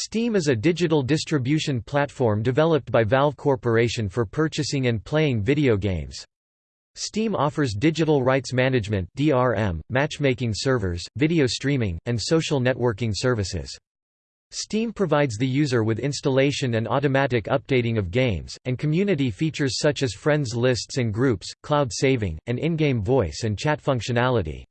Steam is a digital distribution platform developed by Valve Corporation for purchasing and playing video games. Steam offers digital rights management (DRM), matchmaking servers, video streaming, and social networking services. Steam provides the user with installation and automatic updating of games, and community features such as friends lists and groups, cloud saving, and in-game voice and chat functionality.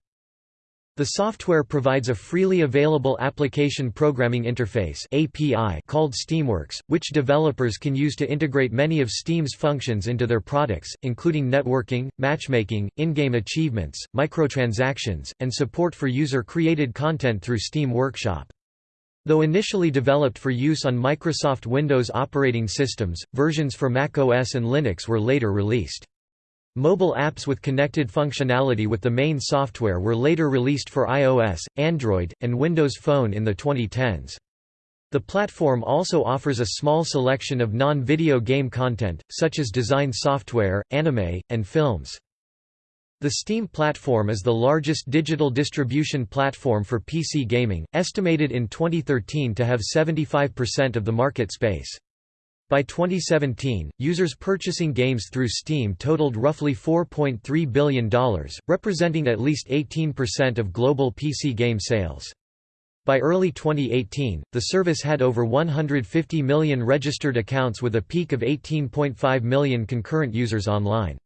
The software provides a freely available application programming interface API called Steamworks, which developers can use to integrate many of Steam's functions into their products, including networking, matchmaking, in-game achievements, microtransactions, and support for user-created content through Steam Workshop. Though initially developed for use on Microsoft Windows operating systems, versions for macOS and Linux were later released. Mobile apps with connected functionality with the main software were later released for iOS, Android, and Windows Phone in the 2010s. The platform also offers a small selection of non-video game content, such as design software, anime, and films. The Steam platform is the largest digital distribution platform for PC gaming, estimated in 2013 to have 75% of the market space. By 2017, users purchasing games through Steam totaled roughly $4.3 billion, representing at least 18% of global PC game sales. By early 2018, the service had over 150 million registered accounts with a peak of 18.5 million concurrent users online.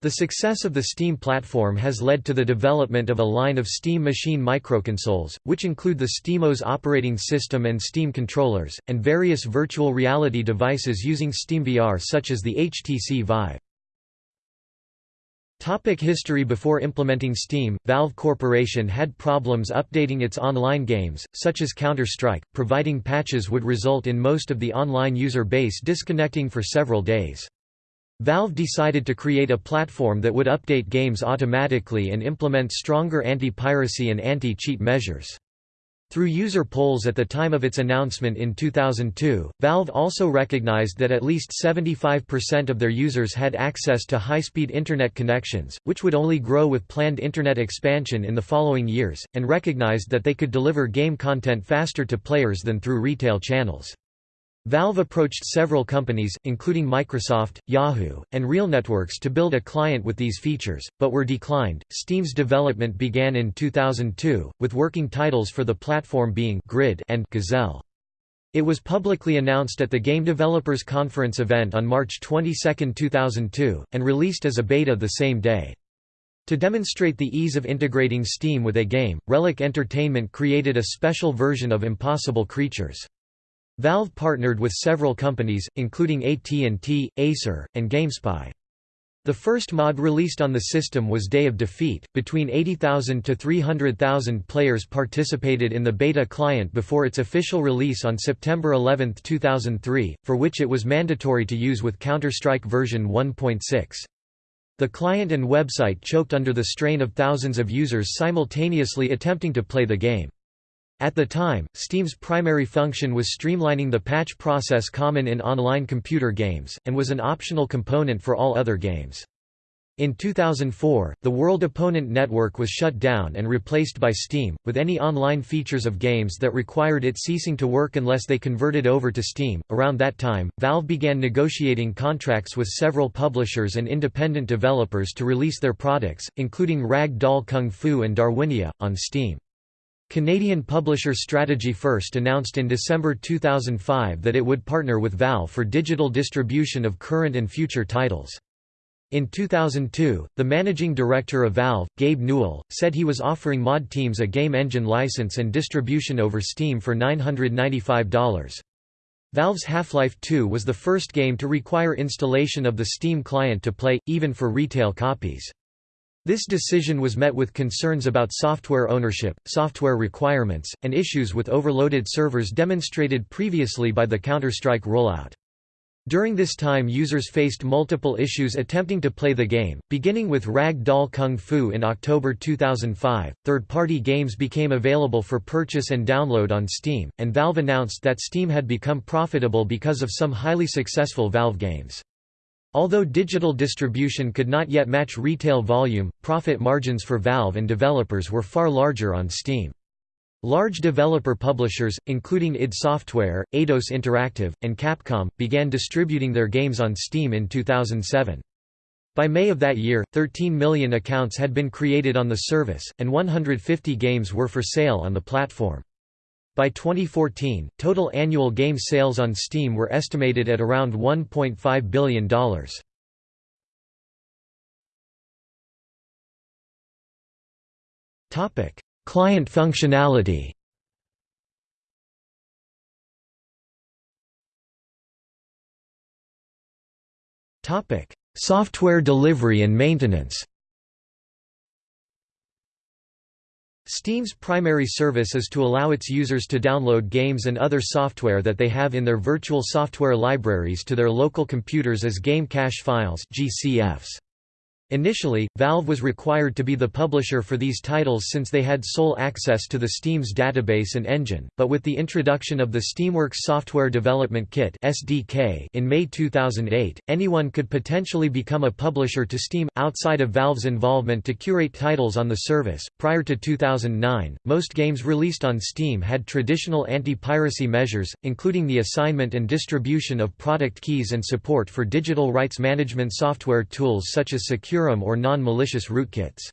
The success of the Steam platform has led to the development of a line of Steam machine microconsoles, which include the SteamOS operating system and Steam controllers, and various virtual reality devices using SteamVR such as the HTC Vive. Topic history Before implementing Steam, Valve Corporation had problems updating its online games, such as Counter-Strike, providing patches would result in most of the online user base disconnecting for several days. Valve decided to create a platform that would update games automatically and implement stronger anti-piracy and anti-cheat measures. Through user polls at the time of its announcement in 2002, Valve also recognized that at least 75% of their users had access to high-speed Internet connections, which would only grow with planned Internet expansion in the following years, and recognized that they could deliver game content faster to players than through retail channels. Valve approached several companies, including Microsoft, Yahoo, and RealNetworks to build a client with these features, but were declined. Steam's development began in 2002, with working titles for the platform being Grid and Gazelle. It was publicly announced at the Game Developers Conference event on March 22, 2002, and released as a beta the same day. To demonstrate the ease of integrating Steam with a game, Relic Entertainment created a special version of Impossible Creatures. Valve partnered with several companies, including AT&T, Acer, and GameSpy. The first mod released on the system was Day of Defeat. Between 80,000 to 300,000 players participated in the beta client before its official release on September 11, 2003, for which it was mandatory to use with Counter-Strike version 1.6. The client and website choked under the strain of thousands of users simultaneously attempting to play the game. At the time, Steam's primary function was streamlining the patch process common in online computer games, and was an optional component for all other games. In 2004, the World Opponent Network was shut down and replaced by Steam, with any online features of games that required it ceasing to work unless they converted over to Steam. Around that time, Valve began negotiating contracts with several publishers and independent developers to release their products, including Rag Doll Kung Fu and Darwinia, on Steam. Canadian publisher Strategy First announced in December 2005 that it would partner with Valve for digital distribution of current and future titles. In 2002, the managing director of Valve, Gabe Newell, said he was offering mod teams a game engine license and distribution over Steam for $995. Valve's Half-Life 2 was the first game to require installation of the Steam client to play, even for retail copies. This decision was met with concerns about software ownership, software requirements, and issues with overloaded servers demonstrated previously by the Counter-Strike rollout. During this time users faced multiple issues attempting to play the game, beginning with Rag Doll Kung Fu in October 2005. Third-party games became available for purchase and download on Steam, and Valve announced that Steam had become profitable because of some highly successful Valve games. Although digital distribution could not yet match retail volume, profit margins for Valve and developers were far larger on Steam. Large developer publishers, including id Software, Eidos Interactive, and Capcom, began distributing their games on Steam in 2007. By May of that year, 13 million accounts had been created on the service, and 150 games were for sale on the platform. By 2014, total annual game sales on Steam were estimated at around $1.5 billion. Topic: Client functionality Topic: Software delivery and maintenance Steam's primary service is to allow its users to download games and other software that they have in their virtual software libraries to their local computers as game cache files GCFs. Initially, Valve was required to be the publisher for these titles since they had sole access to the Steam's database and engine, but with the introduction of the Steamworks Software Development Kit (SDK) in May 2008, anyone could potentially become a publisher to Steam outside of Valve's involvement to curate titles on the service. Prior to 2009, most games released on Steam had traditional anti-piracy measures, including the assignment and distribution of product keys and support for digital rights management software tools such as Secure or non-malicious rootkits.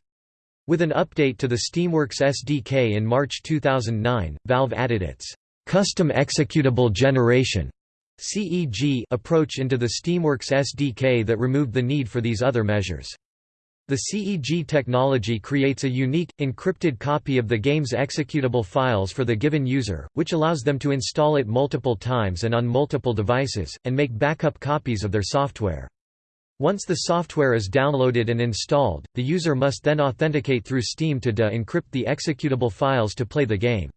With an update to the Steamworks SDK in March 2009, Valve added its custom executable generation CEG approach into the Steamworks SDK that removed the need for these other measures. The CEG technology creates a unique, encrypted copy of the game's executable files for the given user, which allows them to install it multiple times and on multiple devices, and make backup copies of their software. Once the software is downloaded and installed, the user must then authenticate through Steam to de-encrypt the executable files to play the game.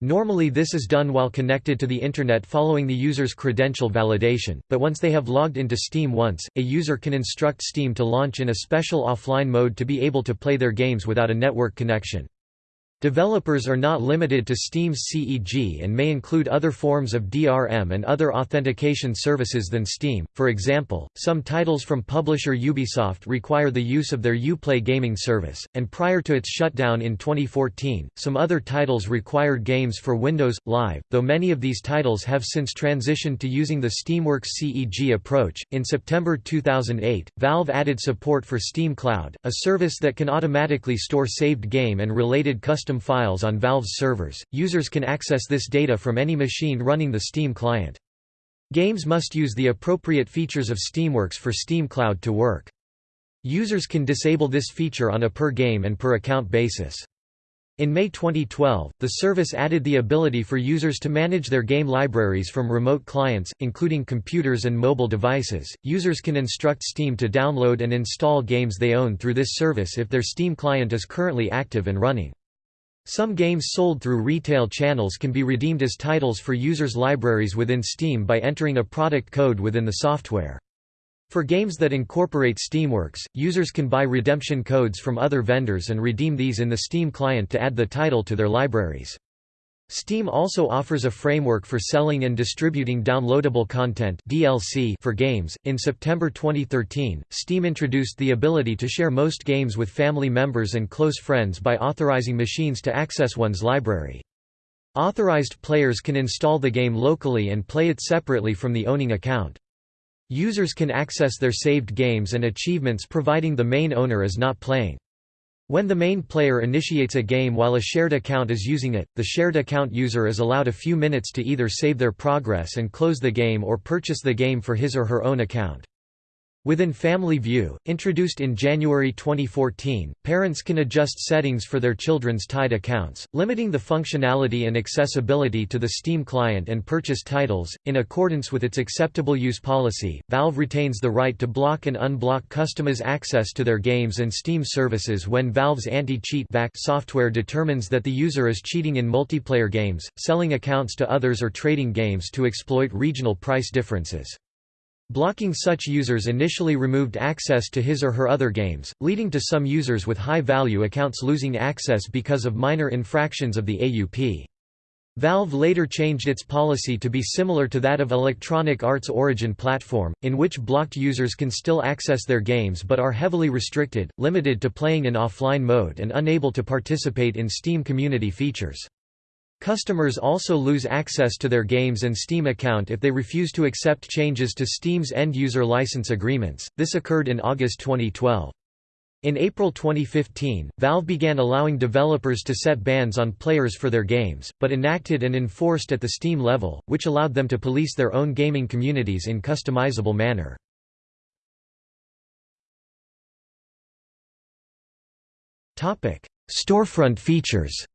Normally this is done while connected to the Internet following the user's credential validation, but once they have logged into Steam once, a user can instruct Steam to launch in a special offline mode to be able to play their games without a network connection. Developers are not limited to Steam's CEG and may include other forms of DRM and other authentication services than Steam. For example, some titles from publisher Ubisoft require the use of their Uplay gaming service, and prior to its shutdown in 2014, some other titles required games for Windows Live, though many of these titles have since transitioned to using the Steamworks CEG approach. In September 2008, Valve added support for Steam Cloud, a service that can automatically store saved game and related custom custom files on Valve's servers. Users can access this data from any machine running the Steam client. Games must use the appropriate features of Steamworks for Steam Cloud to work. Users can disable this feature on a per-game and per-account basis. In May 2012, the service added the ability for users to manage their game libraries from remote clients, including computers and mobile devices. Users can instruct Steam to download and install games they own through this service if their Steam client is currently active and running. Some games sold through retail channels can be redeemed as titles for users' libraries within Steam by entering a product code within the software. For games that incorporate Steamworks, users can buy redemption codes from other vendors and redeem these in the Steam client to add the title to their libraries. Steam also offers a framework for selling and distributing downloadable content (DLC) for games. In September 2013, Steam introduced the ability to share most games with family members and close friends by authorizing machines to access one's library. Authorized players can install the game locally and play it separately from the owning account. Users can access their saved games and achievements providing the main owner is not playing. When the main player initiates a game while a shared account is using it, the shared account user is allowed a few minutes to either save their progress and close the game or purchase the game for his or her own account. Within Family View, introduced in January 2014, parents can adjust settings for their children's tied accounts, limiting the functionality and accessibility to the Steam client and purchase titles. In accordance with its acceptable use policy, Valve retains the right to block and unblock customers' access to their games and Steam services when Valve's anti-cheat software determines that the user is cheating in multiplayer games, selling accounts to others or trading games to exploit regional price differences. Blocking such users initially removed access to his or her other games, leading to some users with high-value accounts losing access because of minor infractions of the AUP. Valve later changed its policy to be similar to that of Electronic Arts Origin platform, in which blocked users can still access their games but are heavily restricted, limited to playing in offline mode and unable to participate in Steam community features. Customers also lose access to their games and Steam account if they refuse to accept changes to Steam's end-user license agreements. This occurred in August 2012. In April 2015, Valve began allowing developers to set bans on players for their games, but enacted and enforced at the Steam level, which allowed them to police their own gaming communities in customizable manner. Storefront features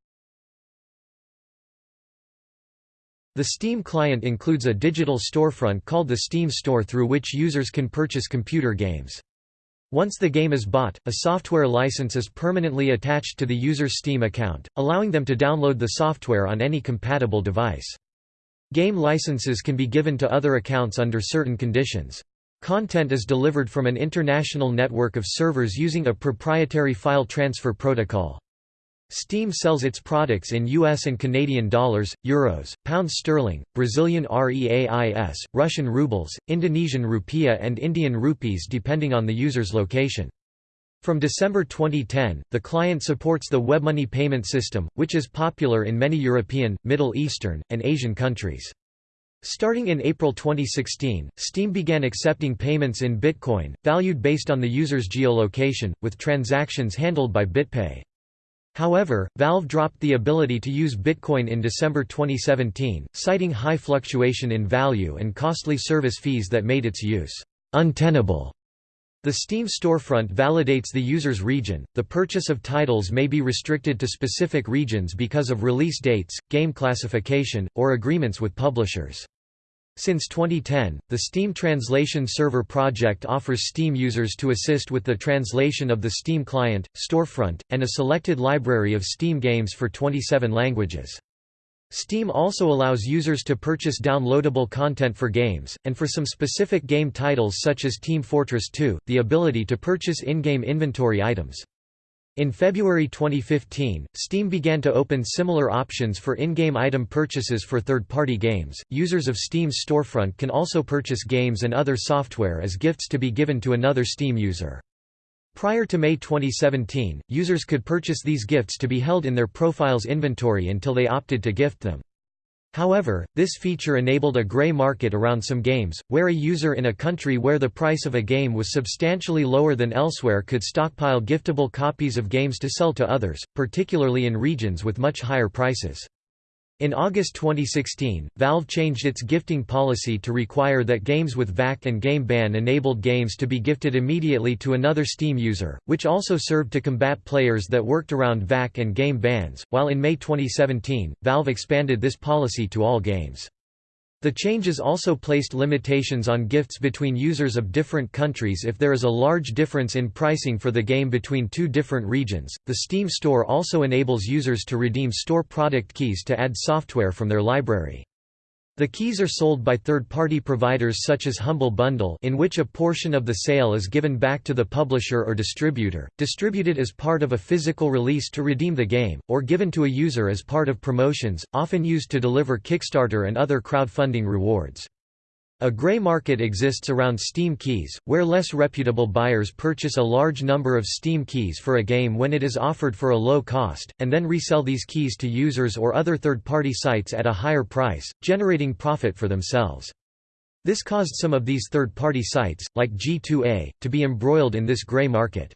The Steam client includes a digital storefront called the Steam Store through which users can purchase computer games. Once the game is bought, a software license is permanently attached to the user's Steam account, allowing them to download the software on any compatible device. Game licenses can be given to other accounts under certain conditions. Content is delivered from an international network of servers using a proprietary file transfer protocol. Steam sells its products in US and Canadian dollars, euros, pounds sterling, Brazilian reais, Russian rubles, Indonesian rupiah and Indian rupees depending on the user's location. From December 2010, the client supports the WebMoney payment system, which is popular in many European, Middle Eastern, and Asian countries. Starting in April 2016, Steam began accepting payments in Bitcoin, valued based on the user's geolocation, with transactions handled by BitPay. However, Valve dropped the ability to use Bitcoin in December 2017, citing high fluctuation in value and costly service fees that made its use untenable. The Steam storefront validates the user's region. The purchase of titles may be restricted to specific regions because of release dates, game classification, or agreements with publishers. Since 2010, the Steam Translation Server project offers Steam users to assist with the translation of the Steam client, storefront, and a selected library of Steam games for 27 languages. Steam also allows users to purchase downloadable content for games, and for some specific game titles such as Team Fortress 2, the ability to purchase in-game inventory items. In February 2015, Steam began to open similar options for in-game item purchases for third-party games. Users of Steam's storefront can also purchase games and other software as gifts to be given to another Steam user. Prior to May 2017, users could purchase these gifts to be held in their profile's inventory until they opted to gift them. However, this feature enabled a gray market around some games, where a user in a country where the price of a game was substantially lower than elsewhere could stockpile giftable copies of games to sell to others, particularly in regions with much higher prices. In August 2016, Valve changed its gifting policy to require that games with VAC and Game Ban enabled games to be gifted immediately to another Steam user, which also served to combat players that worked around VAC and game bans, while in May 2017, Valve expanded this policy to all games. The changes also placed limitations on gifts between users of different countries if there is a large difference in pricing for the game between two different regions. The Steam Store also enables users to redeem store product keys to add software from their library. The keys are sold by third-party providers such as Humble Bundle in which a portion of the sale is given back to the publisher or distributor, distributed as part of a physical release to redeem the game, or given to a user as part of promotions, often used to deliver Kickstarter and other crowdfunding rewards. A gray market exists around Steam keys, where less reputable buyers purchase a large number of Steam keys for a game when it is offered for a low cost, and then resell these keys to users or other third-party sites at a higher price, generating profit for themselves. This caused some of these third-party sites, like G2A, to be embroiled in this gray market.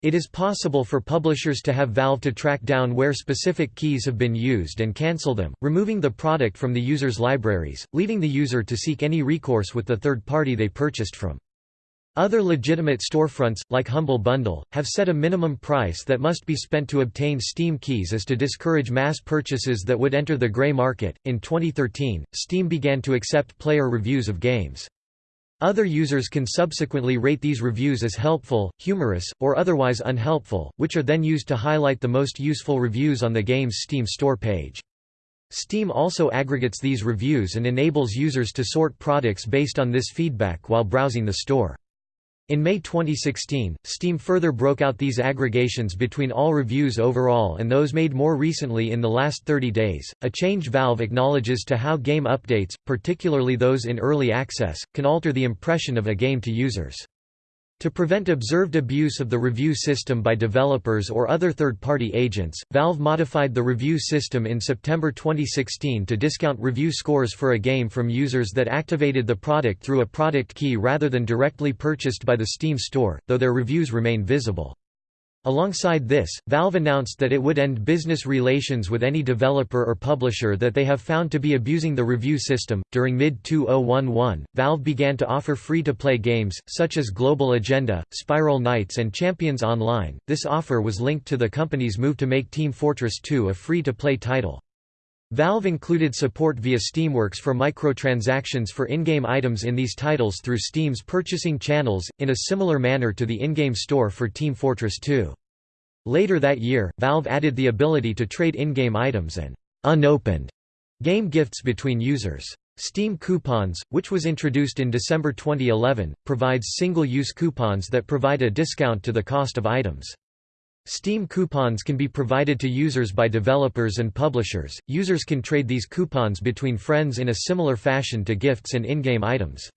It is possible for publishers to have Valve to track down where specific keys have been used and cancel them, removing the product from the user's libraries, leaving the user to seek any recourse with the third party they purchased from. Other legitimate storefronts, like Humble Bundle, have set a minimum price that must be spent to obtain Steam keys as to discourage mass purchases that would enter the gray market. In 2013, Steam began to accept player reviews of games. Other users can subsequently rate these reviews as helpful, humorous, or otherwise unhelpful, which are then used to highlight the most useful reviews on the game's Steam store page. Steam also aggregates these reviews and enables users to sort products based on this feedback while browsing the store. In May 2016, Steam further broke out these aggregations between all reviews overall and those made more recently in the last 30 days, a change Valve acknowledges to how game updates, particularly those in early access, can alter the impression of a game to users. To prevent observed abuse of the review system by developers or other third-party agents, Valve modified the review system in September 2016 to discount review scores for a game from users that activated the product through a product key rather than directly purchased by the Steam store, though their reviews remain visible. Alongside this, Valve announced that it would end business relations with any developer or publisher that they have found to be abusing the review system. During mid 2011, Valve began to offer free to play games, such as Global Agenda, Spiral Knights, and Champions Online. This offer was linked to the company's move to make Team Fortress 2 a free to play title. Valve included support via Steamworks for microtransactions for in-game items in these titles through Steam's purchasing channels, in a similar manner to the in-game store for Team Fortress 2. Later that year, Valve added the ability to trade in-game items and unopened game gifts between users. Steam Coupons, which was introduced in December 2011, provides single-use coupons that provide a discount to the cost of items. Steam coupons can be provided to users by developers and publishers. Users can trade these coupons between friends in a similar fashion to gifts and in-game items.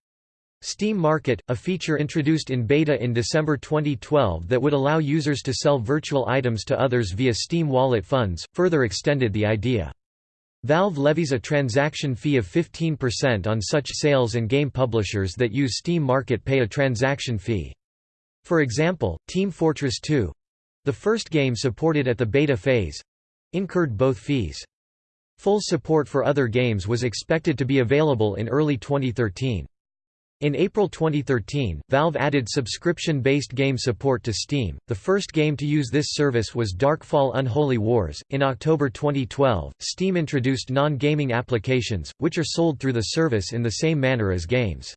Steam Market, a feature introduced in beta in December 2012 that would allow users to sell virtual items to others via Steam Wallet funds, further extended the idea. Valve levies a transaction fee of 15% on such sales and game publishers that use Steam Market pay a transaction fee. For example, Team Fortress 2, the first game supported at the beta phase incurred both fees. Full support for other games was expected to be available in early 2013. In April 2013, Valve added subscription-based game support to Steam. The first game to use this service was Darkfall Unholy Wars. In October 2012, Steam introduced non-gaming applications, which are sold through the service in the same manner as games.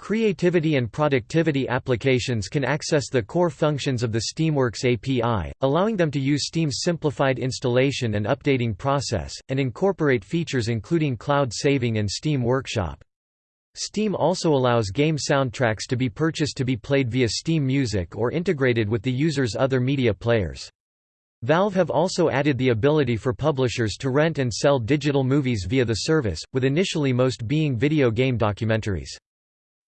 Creativity and productivity applications can access the core functions of the Steamworks API, allowing them to use Steam's simplified installation and updating process, and incorporate features including cloud saving and Steam Workshop. Steam also allows game soundtracks to be purchased to be played via Steam Music or integrated with the user's other media players. Valve have also added the ability for publishers to rent and sell digital movies via the service, with initially most being video game documentaries.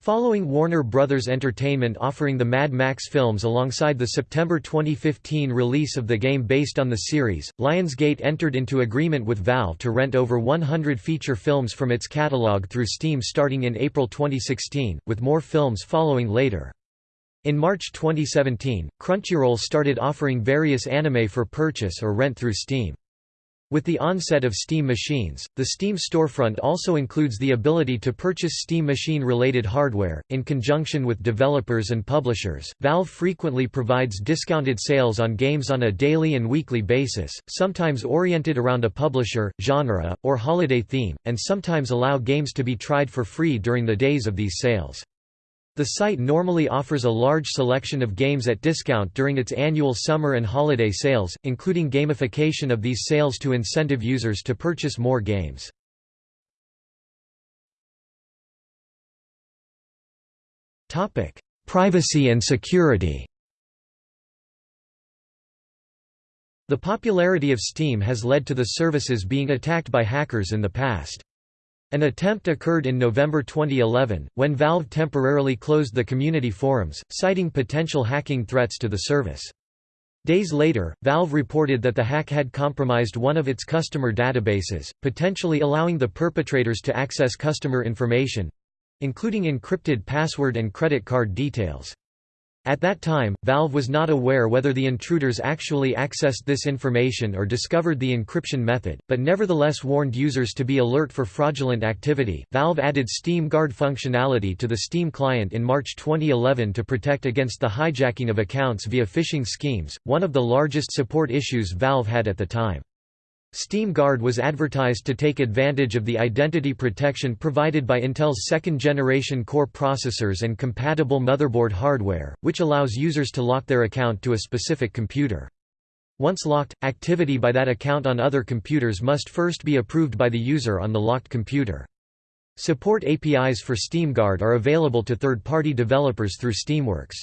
Following Warner Bros. Entertainment offering the Mad Max films alongside the September 2015 release of the game based on the series, Lionsgate entered into agreement with Valve to rent over 100 feature films from its catalog through Steam starting in April 2016, with more films following later. In March 2017, Crunchyroll started offering various anime for purchase or rent through Steam. With the onset of Steam machines, the Steam storefront also includes the ability to purchase Steam machine-related hardware. In conjunction with developers and publishers, Valve frequently provides discounted sales on games on a daily and weekly basis, sometimes oriented around a publisher, genre, or holiday theme, and sometimes allow games to be tried for free during the days of these sales. The site normally offers a large selection of games at discount during its annual summer and holiday sales, including gamification of these sales to incentive users to purchase more games. Privacy and security The popularity of Steam has led to the services being attacked by hackers in the past. An attempt occurred in November 2011, when Valve temporarily closed the community forums, citing potential hacking threats to the service. Days later, Valve reported that the hack had compromised one of its customer databases, potentially allowing the perpetrators to access customer information—including encrypted password and credit card details. At that time, Valve was not aware whether the intruders actually accessed this information or discovered the encryption method, but nevertheless warned users to be alert for fraudulent activity. Valve added Steam Guard functionality to the Steam client in March 2011 to protect against the hijacking of accounts via phishing schemes, one of the largest support issues Valve had at the time. Steam Guard was advertised to take advantage of the identity protection provided by Intel's second-generation Core processors and compatible motherboard hardware, which allows users to lock their account to a specific computer. Once locked, activity by that account on other computers must first be approved by the user on the locked computer. Support APIs for SteamGuard are available to third-party developers through Steamworks.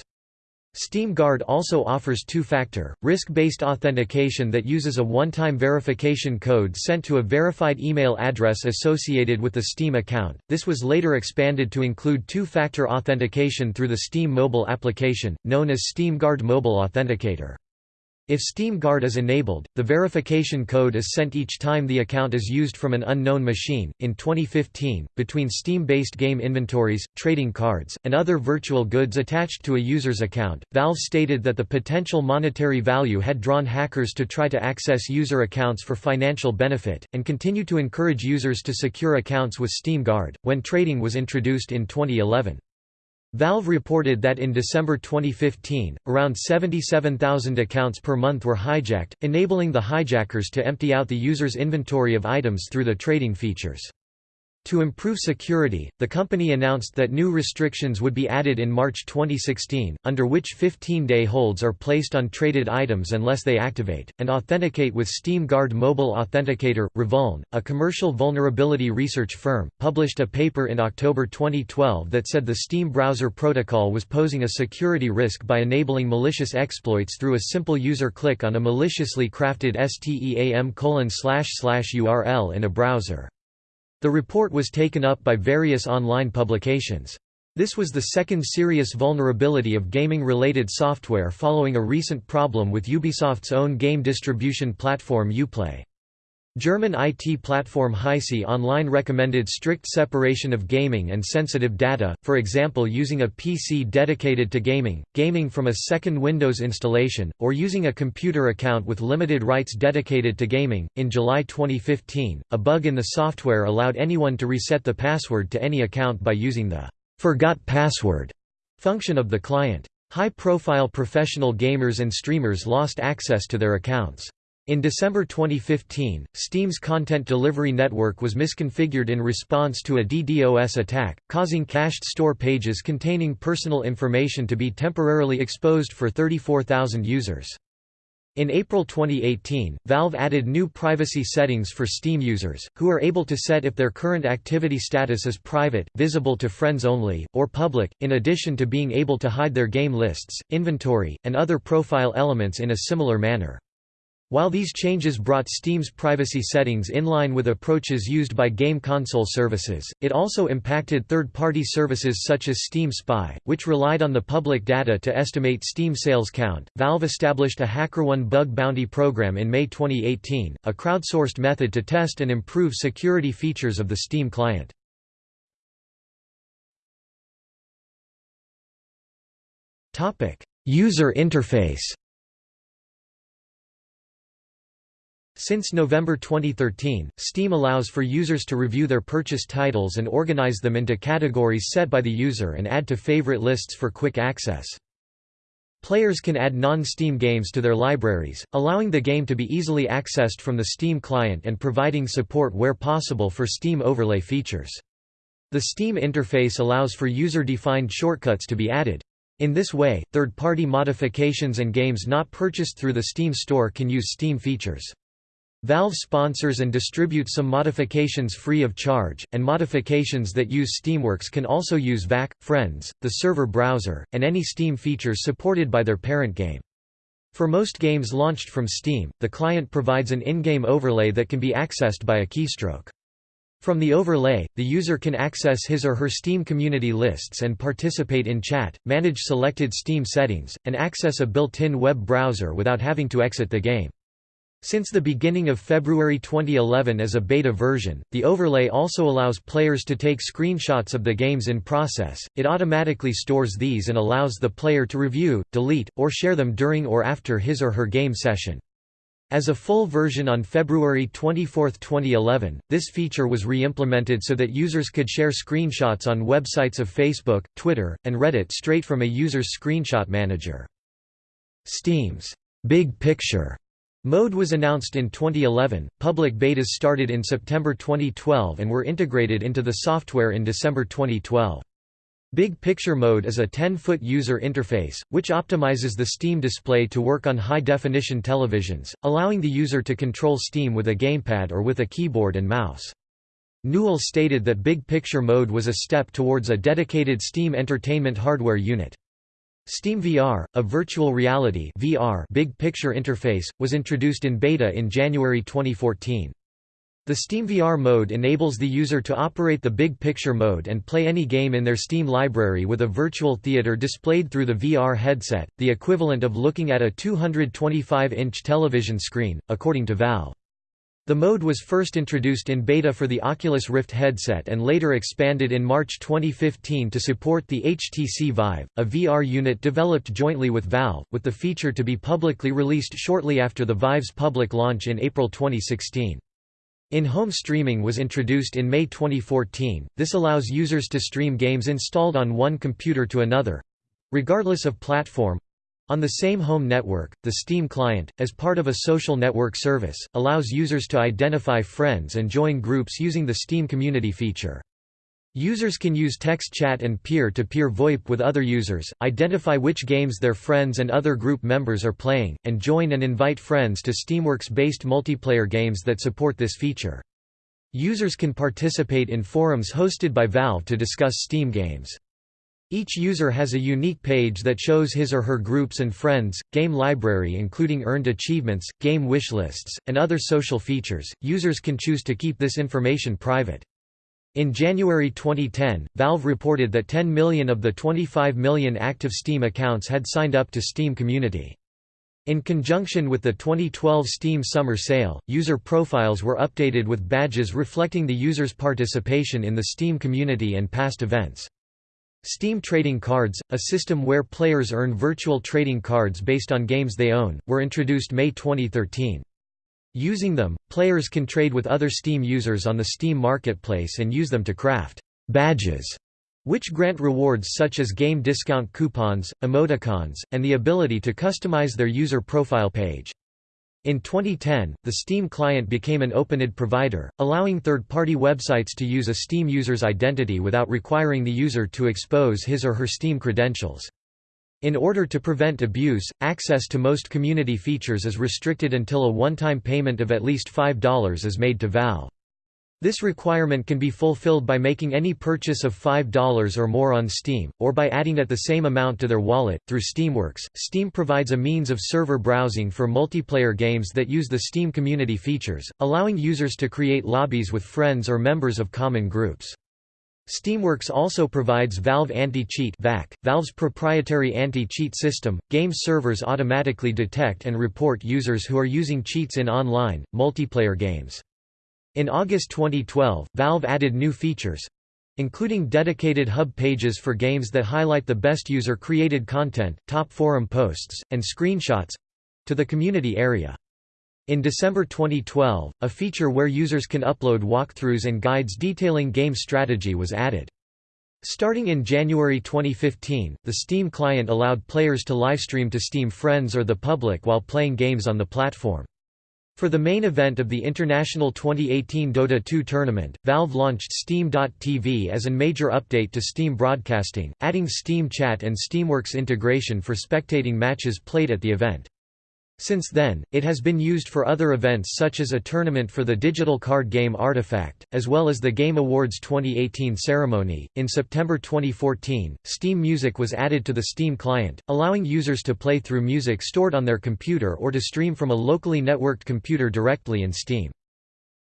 Steam Guard also offers two-factor, risk-based authentication that uses a one-time verification code sent to a verified email address associated with the Steam account. This was later expanded to include two-factor authentication through the Steam mobile application, known as Steam Guard Mobile Authenticator. If Steam Guard is enabled, the verification code is sent each time the account is used from an unknown machine. In 2015, between Steam based game inventories, trading cards, and other virtual goods attached to a user's account, Valve stated that the potential monetary value had drawn hackers to try to access user accounts for financial benefit, and continue to encourage users to secure accounts with Steam Guard, when trading was introduced in 2011. Valve reported that in December 2015, around 77,000 accounts per month were hijacked, enabling the hijackers to empty out the user's inventory of items through the trading features. To improve security, the company announced that new restrictions would be added in March 2016, under which 15-day holds are placed on traded items unless they activate, and authenticate with Steam Guard Mobile Authenticator. Revuln, a commercial vulnerability research firm, published a paper in October 2012 that said the Steam browser protocol was posing a security risk by enabling malicious exploits through a simple user click on a maliciously crafted STEAM URL in a browser. The report was taken up by various online publications. This was the second serious vulnerability of gaming-related software following a recent problem with Ubisoft's own game distribution platform Uplay. German IT platform Heise Online recommended strict separation of gaming and sensitive data, for example using a PC dedicated to gaming, gaming from a second Windows installation, or using a computer account with limited rights dedicated to gaming. In July 2015, a bug in the software allowed anyone to reset the password to any account by using the forgot password function of the client. High-profile professional gamers and streamers lost access to their accounts. In December 2015, Steam's content delivery network was misconfigured in response to a DDoS attack, causing cached store pages containing personal information to be temporarily exposed for 34,000 users. In April 2018, Valve added new privacy settings for Steam users, who are able to set if their current activity status is private, visible to friends only, or public, in addition to being able to hide their game lists, inventory, and other profile elements in a similar manner. While these changes brought Steam's privacy settings in line with approaches used by game console services, it also impacted third-party services such as Steam Spy, which relied on the public data to estimate Steam sales count. Valve established a HackerOne bug bounty program in May 2018, a crowdsourced method to test and improve security features of the Steam client. Topic: User interface. Since November 2013, Steam allows for users to review their purchased titles and organize them into categories set by the user and add to favorite lists for quick access. Players can add non-Steam games to their libraries, allowing the game to be easily accessed from the Steam client and providing support where possible for Steam overlay features. The Steam interface allows for user-defined shortcuts to be added. In this way, third-party modifications and games not purchased through the Steam store can use Steam features. Valve sponsors and distributes some modifications free of charge, and modifications that use Steamworks can also use VAC, Friends, the server browser, and any Steam features supported by their parent game. For most games launched from Steam, the client provides an in-game overlay that can be accessed by a keystroke. From the overlay, the user can access his or her Steam community lists and participate in chat, manage selected Steam settings, and access a built-in web browser without having to exit the game. Since the beginning of February 2011 as a beta version, the overlay also allows players to take screenshots of the games in process, it automatically stores these and allows the player to review, delete, or share them during or after his or her game session. As a full version on February 24, 2011, this feature was re-implemented so that users could share screenshots on websites of Facebook, Twitter, and Reddit straight from a user's screenshot manager. Steam's Big Picture Mode was announced in 2011, public betas started in September 2012 and were integrated into the software in December 2012. Big Picture Mode is a 10-foot user interface, which optimizes the Steam display to work on high-definition televisions, allowing the user to control Steam with a gamepad or with a keyboard and mouse. Newell stated that Big Picture Mode was a step towards a dedicated Steam entertainment hardware unit. Steam VR, a virtual reality VR big picture interface, was introduced in beta in January 2014. The SteamVR mode enables the user to operate the big picture mode and play any game in their Steam library with a virtual theater displayed through the VR headset, the equivalent of looking at a 225-inch television screen, according to Valve. The mode was first introduced in beta for the Oculus Rift headset and later expanded in March 2015 to support the HTC Vive, a VR unit developed jointly with Valve, with the feature to be publicly released shortly after the Vive's public launch in April 2016. In-home streaming was introduced in May 2014, this allows users to stream games installed on one computer to another—regardless of platform, on the same home network, the Steam client, as part of a social network service, allows users to identify friends and join groups using the Steam Community feature. Users can use text chat and peer-to-peer -peer VoIP with other users, identify which games their friends and other group members are playing, and join and invite friends to Steamworks-based multiplayer games that support this feature. Users can participate in forums hosted by Valve to discuss Steam games. Each user has a unique page that shows his or her groups and friends, game library including earned achievements, game wishlists, and other social features. Users can choose to keep this information private. In January 2010, Valve reported that 10 million of the 25 million active Steam accounts had signed up to Steam Community. In conjunction with the 2012 Steam Summer Sale, user profiles were updated with badges reflecting the user's participation in the Steam community and past events. Steam Trading Cards, a system where players earn virtual trading cards based on games they own, were introduced May 2013. Using them, players can trade with other Steam users on the Steam marketplace and use them to craft badges, which grant rewards such as game discount coupons, emoticons, and the ability to customize their user profile page. In 2010, the Steam client became an OpenID provider, allowing third-party websites to use a Steam user's identity without requiring the user to expose his or her Steam credentials. In order to prevent abuse, access to most community features is restricted until a one-time payment of at least $5 is made to Valve. This requirement can be fulfilled by making any purchase of $5 or more on Steam, or by adding at the same amount to their wallet. Through Steamworks, Steam provides a means of server browsing for multiplayer games that use the Steam community features, allowing users to create lobbies with friends or members of common groups. Steamworks also provides Valve Anti-Cheat Valve's proprietary anti-cheat system. Game servers automatically detect and report users who are using cheats in online, multiplayer games. In August 2012, Valve added new features including dedicated hub pages for games that highlight the best user-created content, top forum posts, and screenshots to the community area. In December 2012, a feature where users can upload walkthroughs and guides detailing game strategy was added. Starting in January 2015, the Steam client allowed players to livestream to Steam friends or the public while playing games on the platform. For the main event of the International 2018 Dota 2 tournament, Valve launched Steam.tv as a major update to Steam Broadcasting, adding Steam Chat and Steamworks integration for spectating matches played at the event. Since then, it has been used for other events such as a tournament for the digital card game Artifact, as well as the Game Awards 2018 ceremony. In September 2014, Steam Music was added to the Steam client, allowing users to play through music stored on their computer or to stream from a locally networked computer directly in Steam.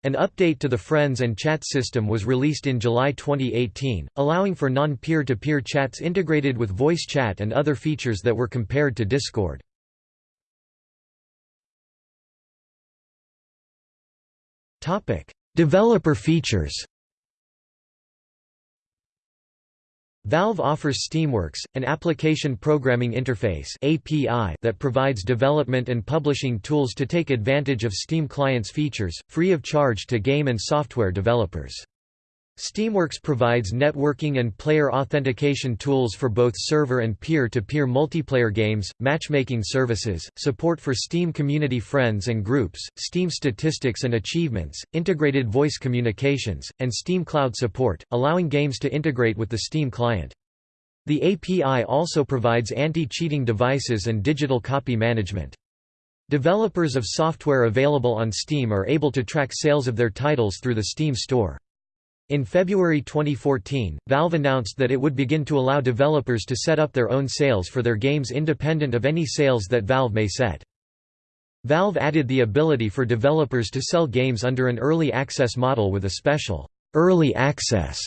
An update to the Friends and Chat system was released in July 2018, allowing for non-peer-to-peer chats integrated with voice chat and other features that were compared to Discord. Topic: Developer features. Valve offers Steamworks, an application programming interface (API) that provides development and publishing tools to take advantage of Steam client's features, free of charge to game and software developers. Steamworks provides networking and player authentication tools for both server and peer-to-peer -peer multiplayer games, matchmaking services, support for Steam community friends and groups, Steam statistics and achievements, integrated voice communications, and Steam Cloud support, allowing games to integrate with the Steam client. The API also provides anti-cheating devices and digital copy management. Developers of software available on Steam are able to track sales of their titles through the Steam store. In February 2014, Valve announced that it would begin to allow developers to set up their own sales for their games independent of any sales that Valve may set. Valve added the ability for developers to sell games under an early access model with a special early access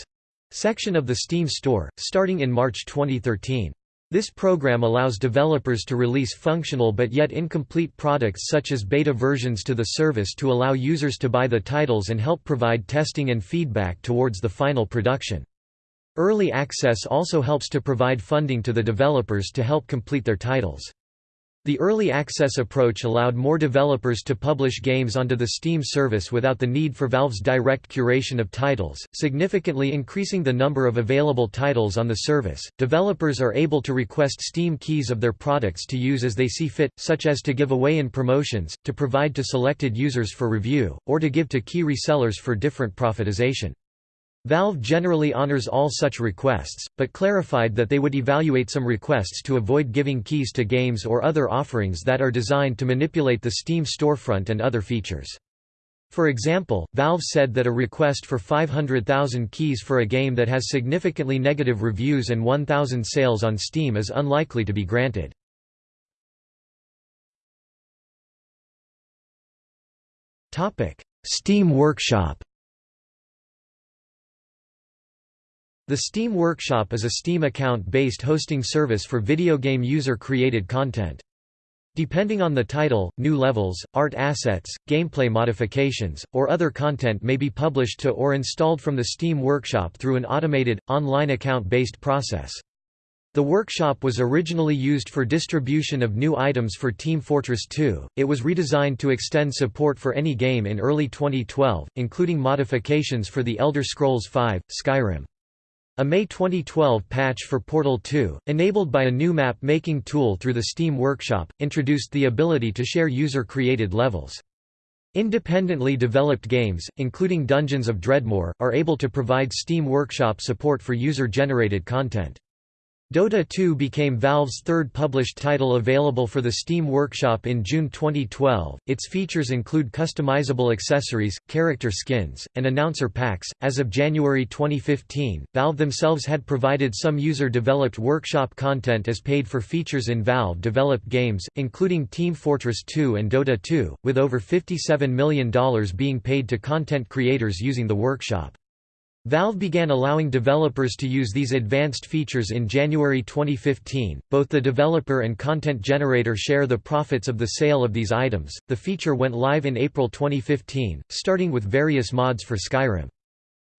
section of the Steam store, starting in March 2013. This program allows developers to release functional but yet incomplete products such as beta versions to the service to allow users to buy the titles and help provide testing and feedback towards the final production. Early access also helps to provide funding to the developers to help complete their titles. The early access approach allowed more developers to publish games onto the Steam service without the need for Valve's direct curation of titles, significantly increasing the number of available titles on the service. Developers are able to request Steam keys of their products to use as they see fit, such as to give away in promotions, to provide to selected users for review, or to give to key resellers for different profitization. Valve generally honors all such requests, but clarified that they would evaluate some requests to avoid giving keys to games or other offerings that are designed to manipulate the Steam storefront and other features. For example, Valve said that a request for 500,000 keys for a game that has significantly negative reviews and 1,000 sales on Steam is unlikely to be granted. Steam Workshop The Steam Workshop is a Steam account-based hosting service for video game user-created content. Depending on the title, new levels, art assets, gameplay modifications, or other content may be published to or installed from the Steam Workshop through an automated, online account-based process. The workshop was originally used for distribution of new items for Team Fortress 2. It was redesigned to extend support for any game in early 2012, including modifications for The Elder Scrolls V: Skyrim. A May 2012 patch for Portal 2, enabled by a new map-making tool through the Steam Workshop, introduced the ability to share user-created levels. Independently developed games, including Dungeons of Dredmor, are able to provide Steam Workshop support for user-generated content. Dota 2 became Valve's third published title available for the Steam Workshop in June 2012. Its features include customizable accessories, character skins, and announcer packs. As of January 2015, Valve themselves had provided some user developed workshop content as paid for features in Valve developed games, including Team Fortress 2 and Dota 2, with over $57 million being paid to content creators using the workshop. Valve began allowing developers to use these advanced features in January 2015. Both the developer and content generator share the profits of the sale of these items. The feature went live in April 2015, starting with various mods for Skyrim.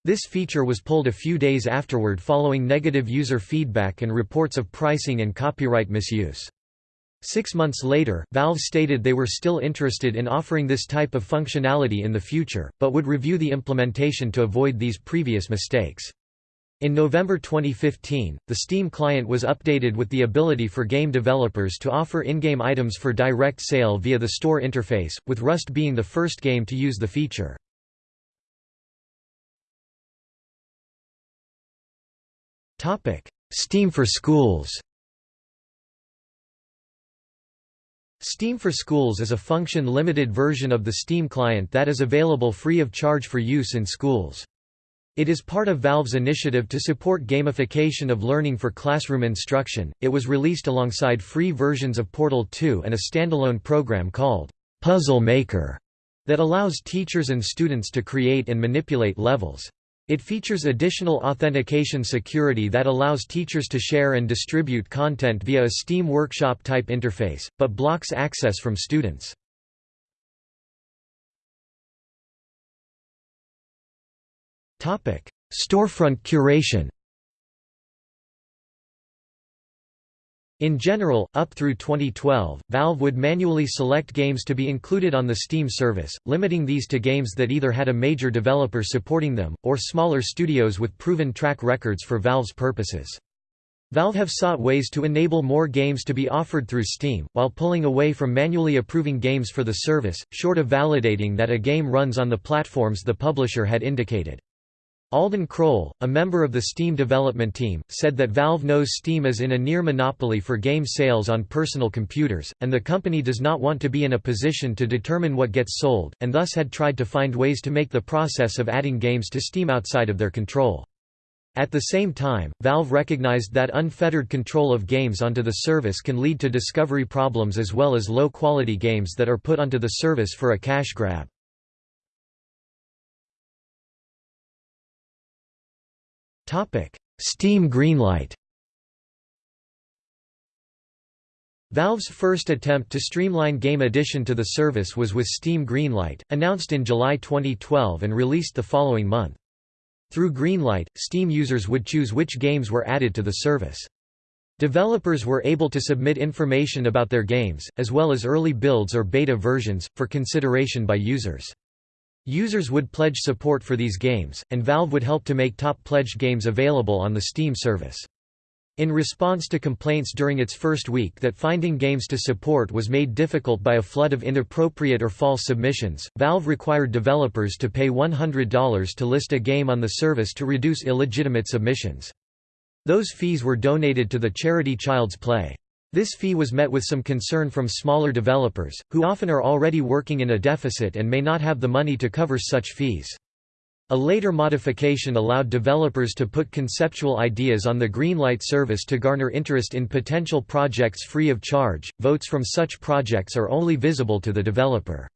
This feature was pulled a few days afterward following negative user feedback and reports of pricing and copyright misuse. Six months later, Valve stated they were still interested in offering this type of functionality in the future, but would review the implementation to avoid these previous mistakes. In November 2015, the Steam client was updated with the ability for game developers to offer in-game items for direct sale via the store interface, with Rust being the first game to use the feature. Steam for schools Steam for Schools is a function-limited version of the Steam client that is available free of charge for use in schools. It is part of Valve's initiative to support gamification of learning for classroom instruction. It was released alongside free versions of Portal 2 and a standalone program called Puzzle Maker that allows teachers and students to create and manipulate levels. It features additional authentication security that allows teachers to share and distribute content via a Steam Workshop type interface, but blocks access from students. Storefront curation In general, up through 2012, Valve would manually select games to be included on the Steam service, limiting these to games that either had a major developer supporting them, or smaller studios with proven track records for Valve's purposes. Valve have sought ways to enable more games to be offered through Steam, while pulling away from manually approving games for the service, short of validating that a game runs on the platforms the publisher had indicated. Alden Kroll, a member of the Steam development team, said that Valve knows Steam is in a near monopoly for game sales on personal computers, and the company does not want to be in a position to determine what gets sold, and thus had tried to find ways to make the process of adding games to Steam outside of their control. At the same time, Valve recognized that unfettered control of games onto the service can lead to discovery problems as well as low-quality games that are put onto the service for a cash grab. Steam Greenlight Valve's first attempt to streamline game addition to the service was with Steam Greenlight, announced in July 2012 and released the following month. Through Greenlight, Steam users would choose which games were added to the service. Developers were able to submit information about their games, as well as early builds or beta versions, for consideration by users. Users would pledge support for these games, and Valve would help to make top pledged games available on the Steam service. In response to complaints during its first week that finding games to support was made difficult by a flood of inappropriate or false submissions, Valve required developers to pay $100 to list a game on the service to reduce illegitimate submissions. Those fees were donated to the charity Child's Play. This fee was met with some concern from smaller developers, who often are already working in a deficit and may not have the money to cover such fees. A later modification allowed developers to put conceptual ideas on the Greenlight service to garner interest in potential projects free of charge. Votes from such projects are only visible to the developer.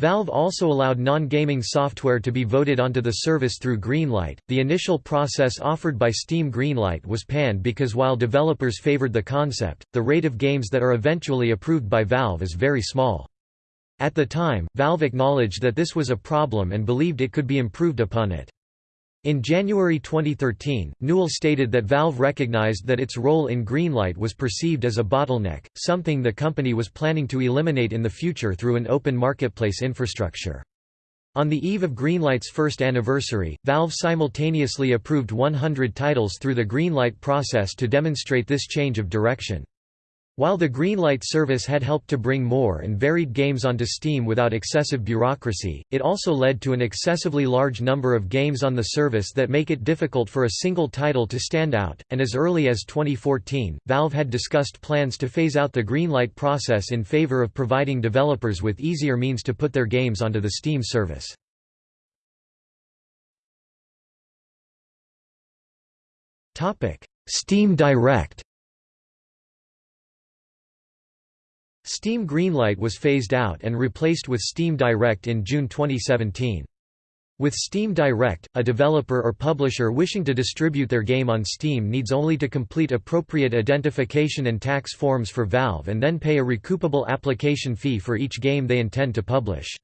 Valve also allowed non-gaming software to be voted onto the service through Greenlight. The initial process offered by Steam Greenlight was panned because while developers favored the concept, the rate of games that are eventually approved by Valve is very small. At the time, Valve acknowledged that this was a problem and believed it could be improved upon it. In January 2013, Newell stated that Valve recognized that its role in Greenlight was perceived as a bottleneck, something the company was planning to eliminate in the future through an open marketplace infrastructure. On the eve of Greenlight's first anniversary, Valve simultaneously approved 100 titles through the Greenlight process to demonstrate this change of direction. While the Greenlight service had helped to bring more and varied games onto Steam without excessive bureaucracy, it also led to an excessively large number of games on the service that make it difficult for a single title to stand out, and as early as 2014, Valve had discussed plans to phase out the Greenlight process in favor of providing developers with easier means to put their games onto the Steam service. Steam Direct Steam Greenlight was phased out and replaced with Steam Direct in June 2017. With Steam Direct, a developer or publisher wishing to distribute their game on Steam needs only to complete appropriate identification and tax forms for Valve and then pay a recoupable application fee for each game they intend to publish.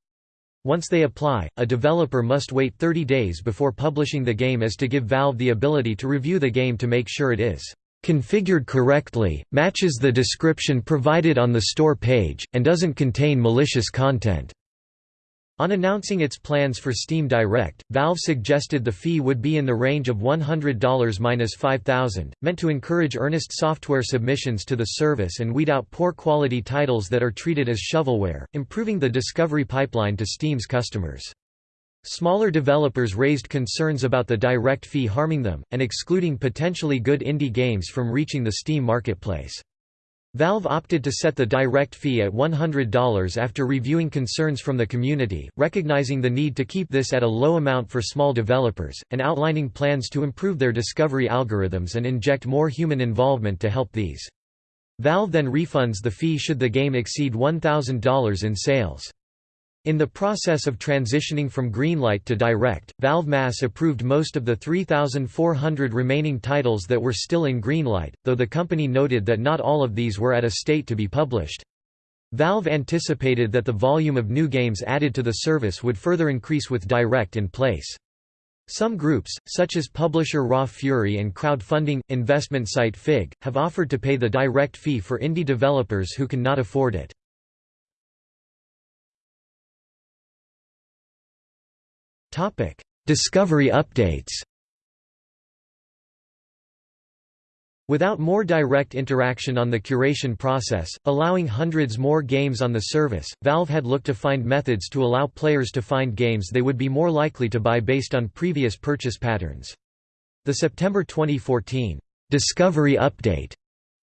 Once they apply, a developer must wait 30 days before publishing the game as to give Valve the ability to review the game to make sure it is configured correctly, matches the description provided on the store page, and doesn't contain malicious content. On announcing its plans for Steam Direct, Valve suggested the fee would be in the range of $100–$5,000, meant to encourage earnest software submissions to the service and weed out poor quality titles that are treated as shovelware, improving the discovery pipeline to Steam's customers. Smaller developers raised concerns about the direct fee harming them, and excluding potentially good indie games from reaching the Steam marketplace. Valve opted to set the direct fee at $100 after reviewing concerns from the community, recognizing the need to keep this at a low amount for small developers, and outlining plans to improve their discovery algorithms and inject more human involvement to help these. Valve then refunds the fee should the game exceed $1,000 in sales. In the process of transitioning from Greenlight to Direct, Valve mass approved most of the 3,400 remaining titles that were still in Greenlight, though the company noted that not all of these were at a state to be published. Valve anticipated that the volume of new games added to the service would further increase with Direct in place. Some groups, such as publisher Raw Fury and crowdfunding, investment site Fig, have offered to pay the direct fee for indie developers who can not afford it. Discovery updates Without more direct interaction on the curation process, allowing hundreds more games on the service, Valve had looked to find methods to allow players to find games they would be more likely to buy based on previous purchase patterns. The September 2014 Discovery Update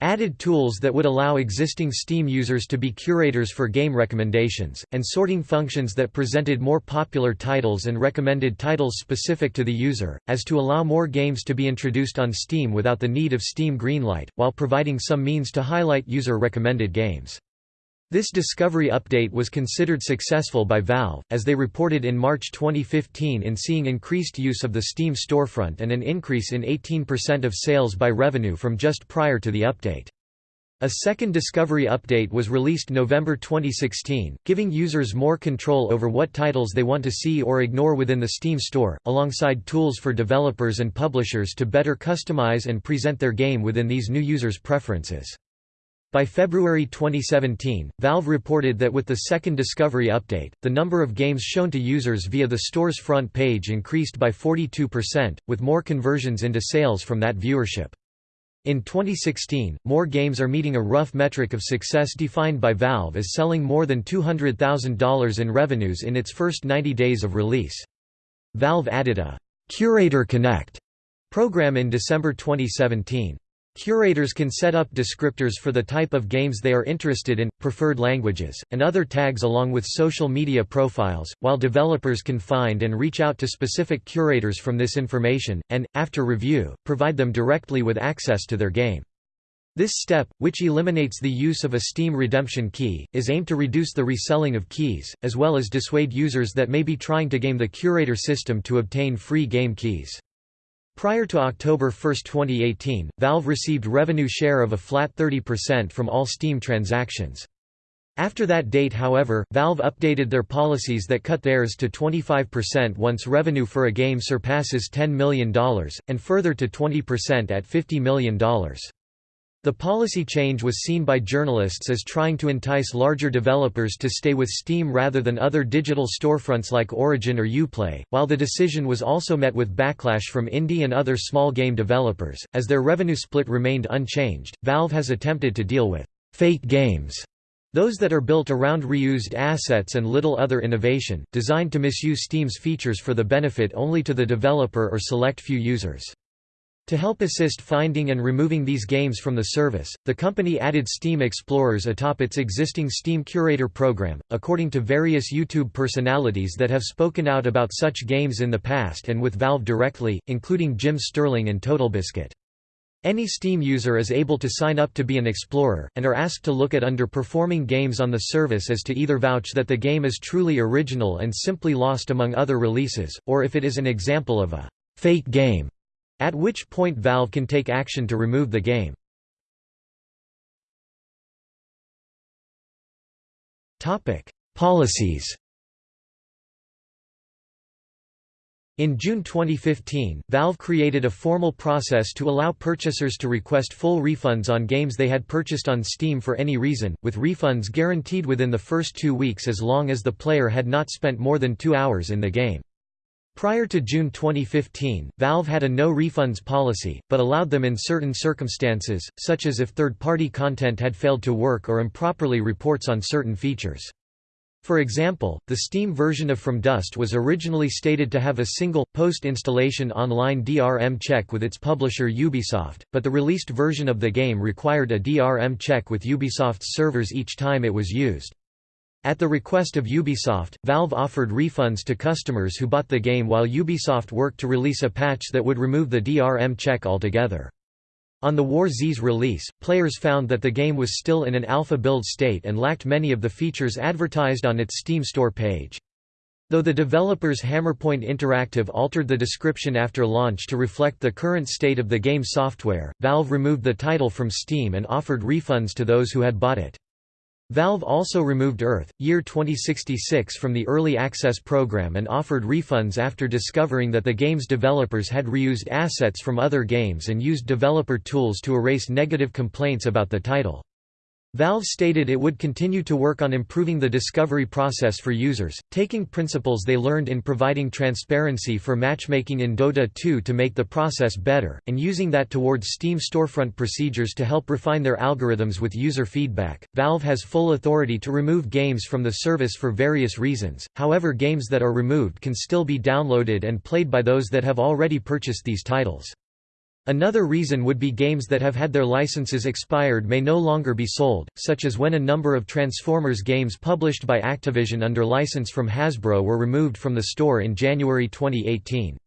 added tools that would allow existing Steam users to be curators for game recommendations, and sorting functions that presented more popular titles and recommended titles specific to the user, as to allow more games to be introduced on Steam without the need of Steam Greenlight, while providing some means to highlight user-recommended games. This discovery update was considered successful by Valve, as they reported in March 2015 in seeing increased use of the Steam storefront and an increase in 18% of sales by revenue from just prior to the update. A second discovery update was released November 2016, giving users more control over what titles they want to see or ignore within the Steam store, alongside tools for developers and publishers to better customize and present their game within these new users' preferences. By February 2017, Valve reported that with the second Discovery update, the number of games shown to users via the store's front page increased by 42%, with more conversions into sales from that viewership. In 2016, more games are meeting a rough metric of success defined by Valve as selling more than $200,000 in revenues in its first 90 days of release. Valve added a «Curator Connect» program in December 2017. Curators can set up descriptors for the type of games they are interested in, preferred languages, and other tags along with social media profiles, while developers can find and reach out to specific curators from this information, and, after review, provide them directly with access to their game. This step, which eliminates the use of a Steam redemption key, is aimed to reduce the reselling of keys, as well as dissuade users that may be trying to game the curator system to obtain free game keys. Prior to October 1, 2018, Valve received revenue share of a flat 30% from all Steam transactions. After that date however, Valve updated their policies that cut theirs to 25% once revenue for a game surpasses $10 million, and further to 20% at $50 million. The policy change was seen by journalists as trying to entice larger developers to stay with Steam rather than other digital storefronts like Origin or Uplay, while the decision was also met with backlash from indie and other small game developers. As their revenue split remained unchanged, Valve has attempted to deal with fake games, those that are built around reused assets and little other innovation, designed to misuse Steam's features for the benefit only to the developer or select few users. To help assist finding and removing these games from the service, the company added Steam Explorers atop its existing Steam Curator program, according to various YouTube personalities that have spoken out about such games in the past and with Valve directly, including Jim Sterling and TotalBiscuit. Any Steam user is able to sign up to be an explorer, and are asked to look at underperforming games on the service as to either vouch that the game is truly original and simply lost among other releases, or if it is an example of a fake game at which point Valve can take action to remove the game. Policies In June 2015, Valve created a formal process to allow purchasers to request full refunds on games they had purchased on Steam for any reason, with refunds guaranteed within the first two weeks as long as the player had not spent more than two hours in the game. Prior to June 2015, Valve had a no refunds policy, but allowed them in certain circumstances, such as if third-party content had failed to work or improperly reports on certain features. For example, the Steam version of From Dust was originally stated to have a single, post-installation online DRM check with its publisher Ubisoft, but the released version of the game required a DRM check with Ubisoft's servers each time it was used. At the request of Ubisoft, Valve offered refunds to customers who bought the game while Ubisoft worked to release a patch that would remove the DRM check altogether. On the War Z's release, players found that the game was still in an alpha build state and lacked many of the features advertised on its Steam store page. Though the developers Hammerpoint Interactive altered the description after launch to reflect the current state of the game software, Valve removed the title from Steam and offered refunds to those who had bought it. Valve also removed Earth, Year 2066 from the Early Access program and offered refunds after discovering that the game's developers had reused assets from other games and used developer tools to erase negative complaints about the title. Valve stated it would continue to work on improving the discovery process for users, taking principles they learned in providing transparency for matchmaking in Dota 2 to make the process better, and using that towards Steam storefront procedures to help refine their algorithms with user feedback. Valve has full authority to remove games from the service for various reasons, however, games that are removed can still be downloaded and played by those that have already purchased these titles. Another reason would be games that have had their licenses expired may no longer be sold, such as when a number of Transformers games published by Activision under license from Hasbro were removed from the store in January 2018.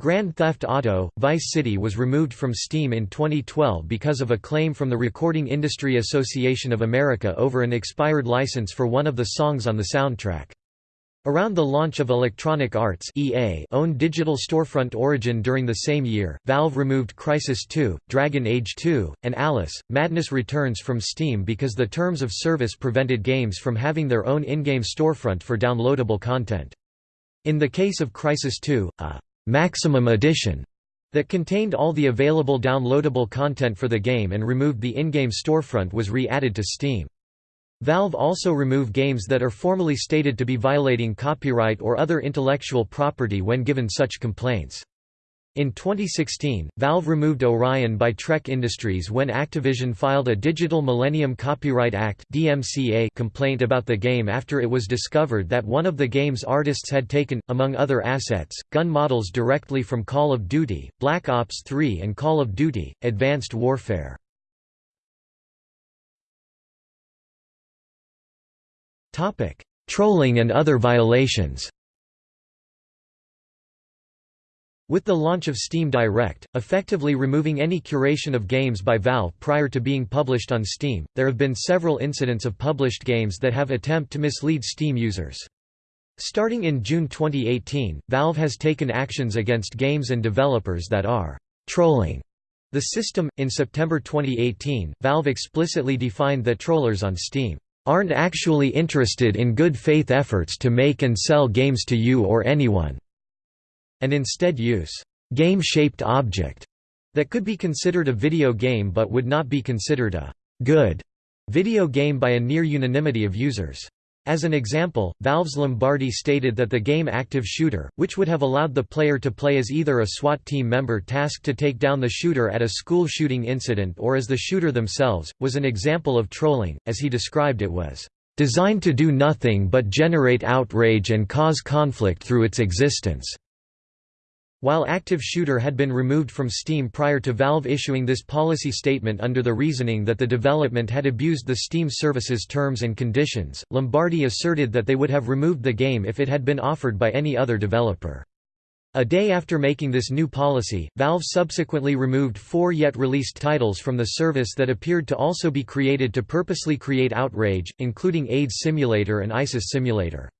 Grand Theft Auto, Vice City was removed from Steam in 2012 because of a claim from the Recording Industry Association of America over an expired license for one of the songs on the soundtrack. Around the launch of Electronic Arts EA owned digital storefront Origin during the same year, Valve removed Crysis 2, Dragon Age 2, and Alice, Madness Returns from Steam because the terms of service prevented games from having their own in-game storefront for downloadable content. In the case of Crysis 2, a «maximum edition» that contained all the available downloadable content for the game and removed the in-game storefront was re-added to Steam. Valve also remove games that are formally stated to be violating copyright or other intellectual property when given such complaints. In 2016, Valve removed Orion by Trek Industries when Activision filed a Digital Millennium Copyright Act (DMCA) complaint about the game after it was discovered that one of the game's artists had taken, among other assets, gun models directly from Call of Duty, Black Ops 3 and Call of Duty, Advanced Warfare. Topic: Trolling and other violations. With the launch of Steam Direct, effectively removing any curation of games by Valve prior to being published on Steam, there have been several incidents of published games that have attempt to mislead Steam users. Starting in June 2018, Valve has taken actions against games and developers that are trolling the system. In September 2018, Valve explicitly defined that trollers on Steam aren't actually interested in good faith efforts to make and sell games to you or anyone, and instead use game-shaped object that could be considered a video game but would not be considered a good video game by a near unanimity of users. As an example, Valve's Lombardi stated that the game Active Shooter, which would have allowed the player to play as either a SWAT team member tasked to take down the shooter at a school shooting incident or as the shooter themselves, was an example of trolling, as he described it was, "...designed to do nothing but generate outrage and cause conflict through its existence." While Active Shooter had been removed from Steam prior to Valve issuing this policy statement under the reasoning that the development had abused the Steam service's terms and conditions, Lombardi asserted that they would have removed the game if it had been offered by any other developer. A day after making this new policy, Valve subsequently removed four yet released titles from the service that appeared to also be created to purposely create outrage, including AIDS Simulator and ISIS Simulator.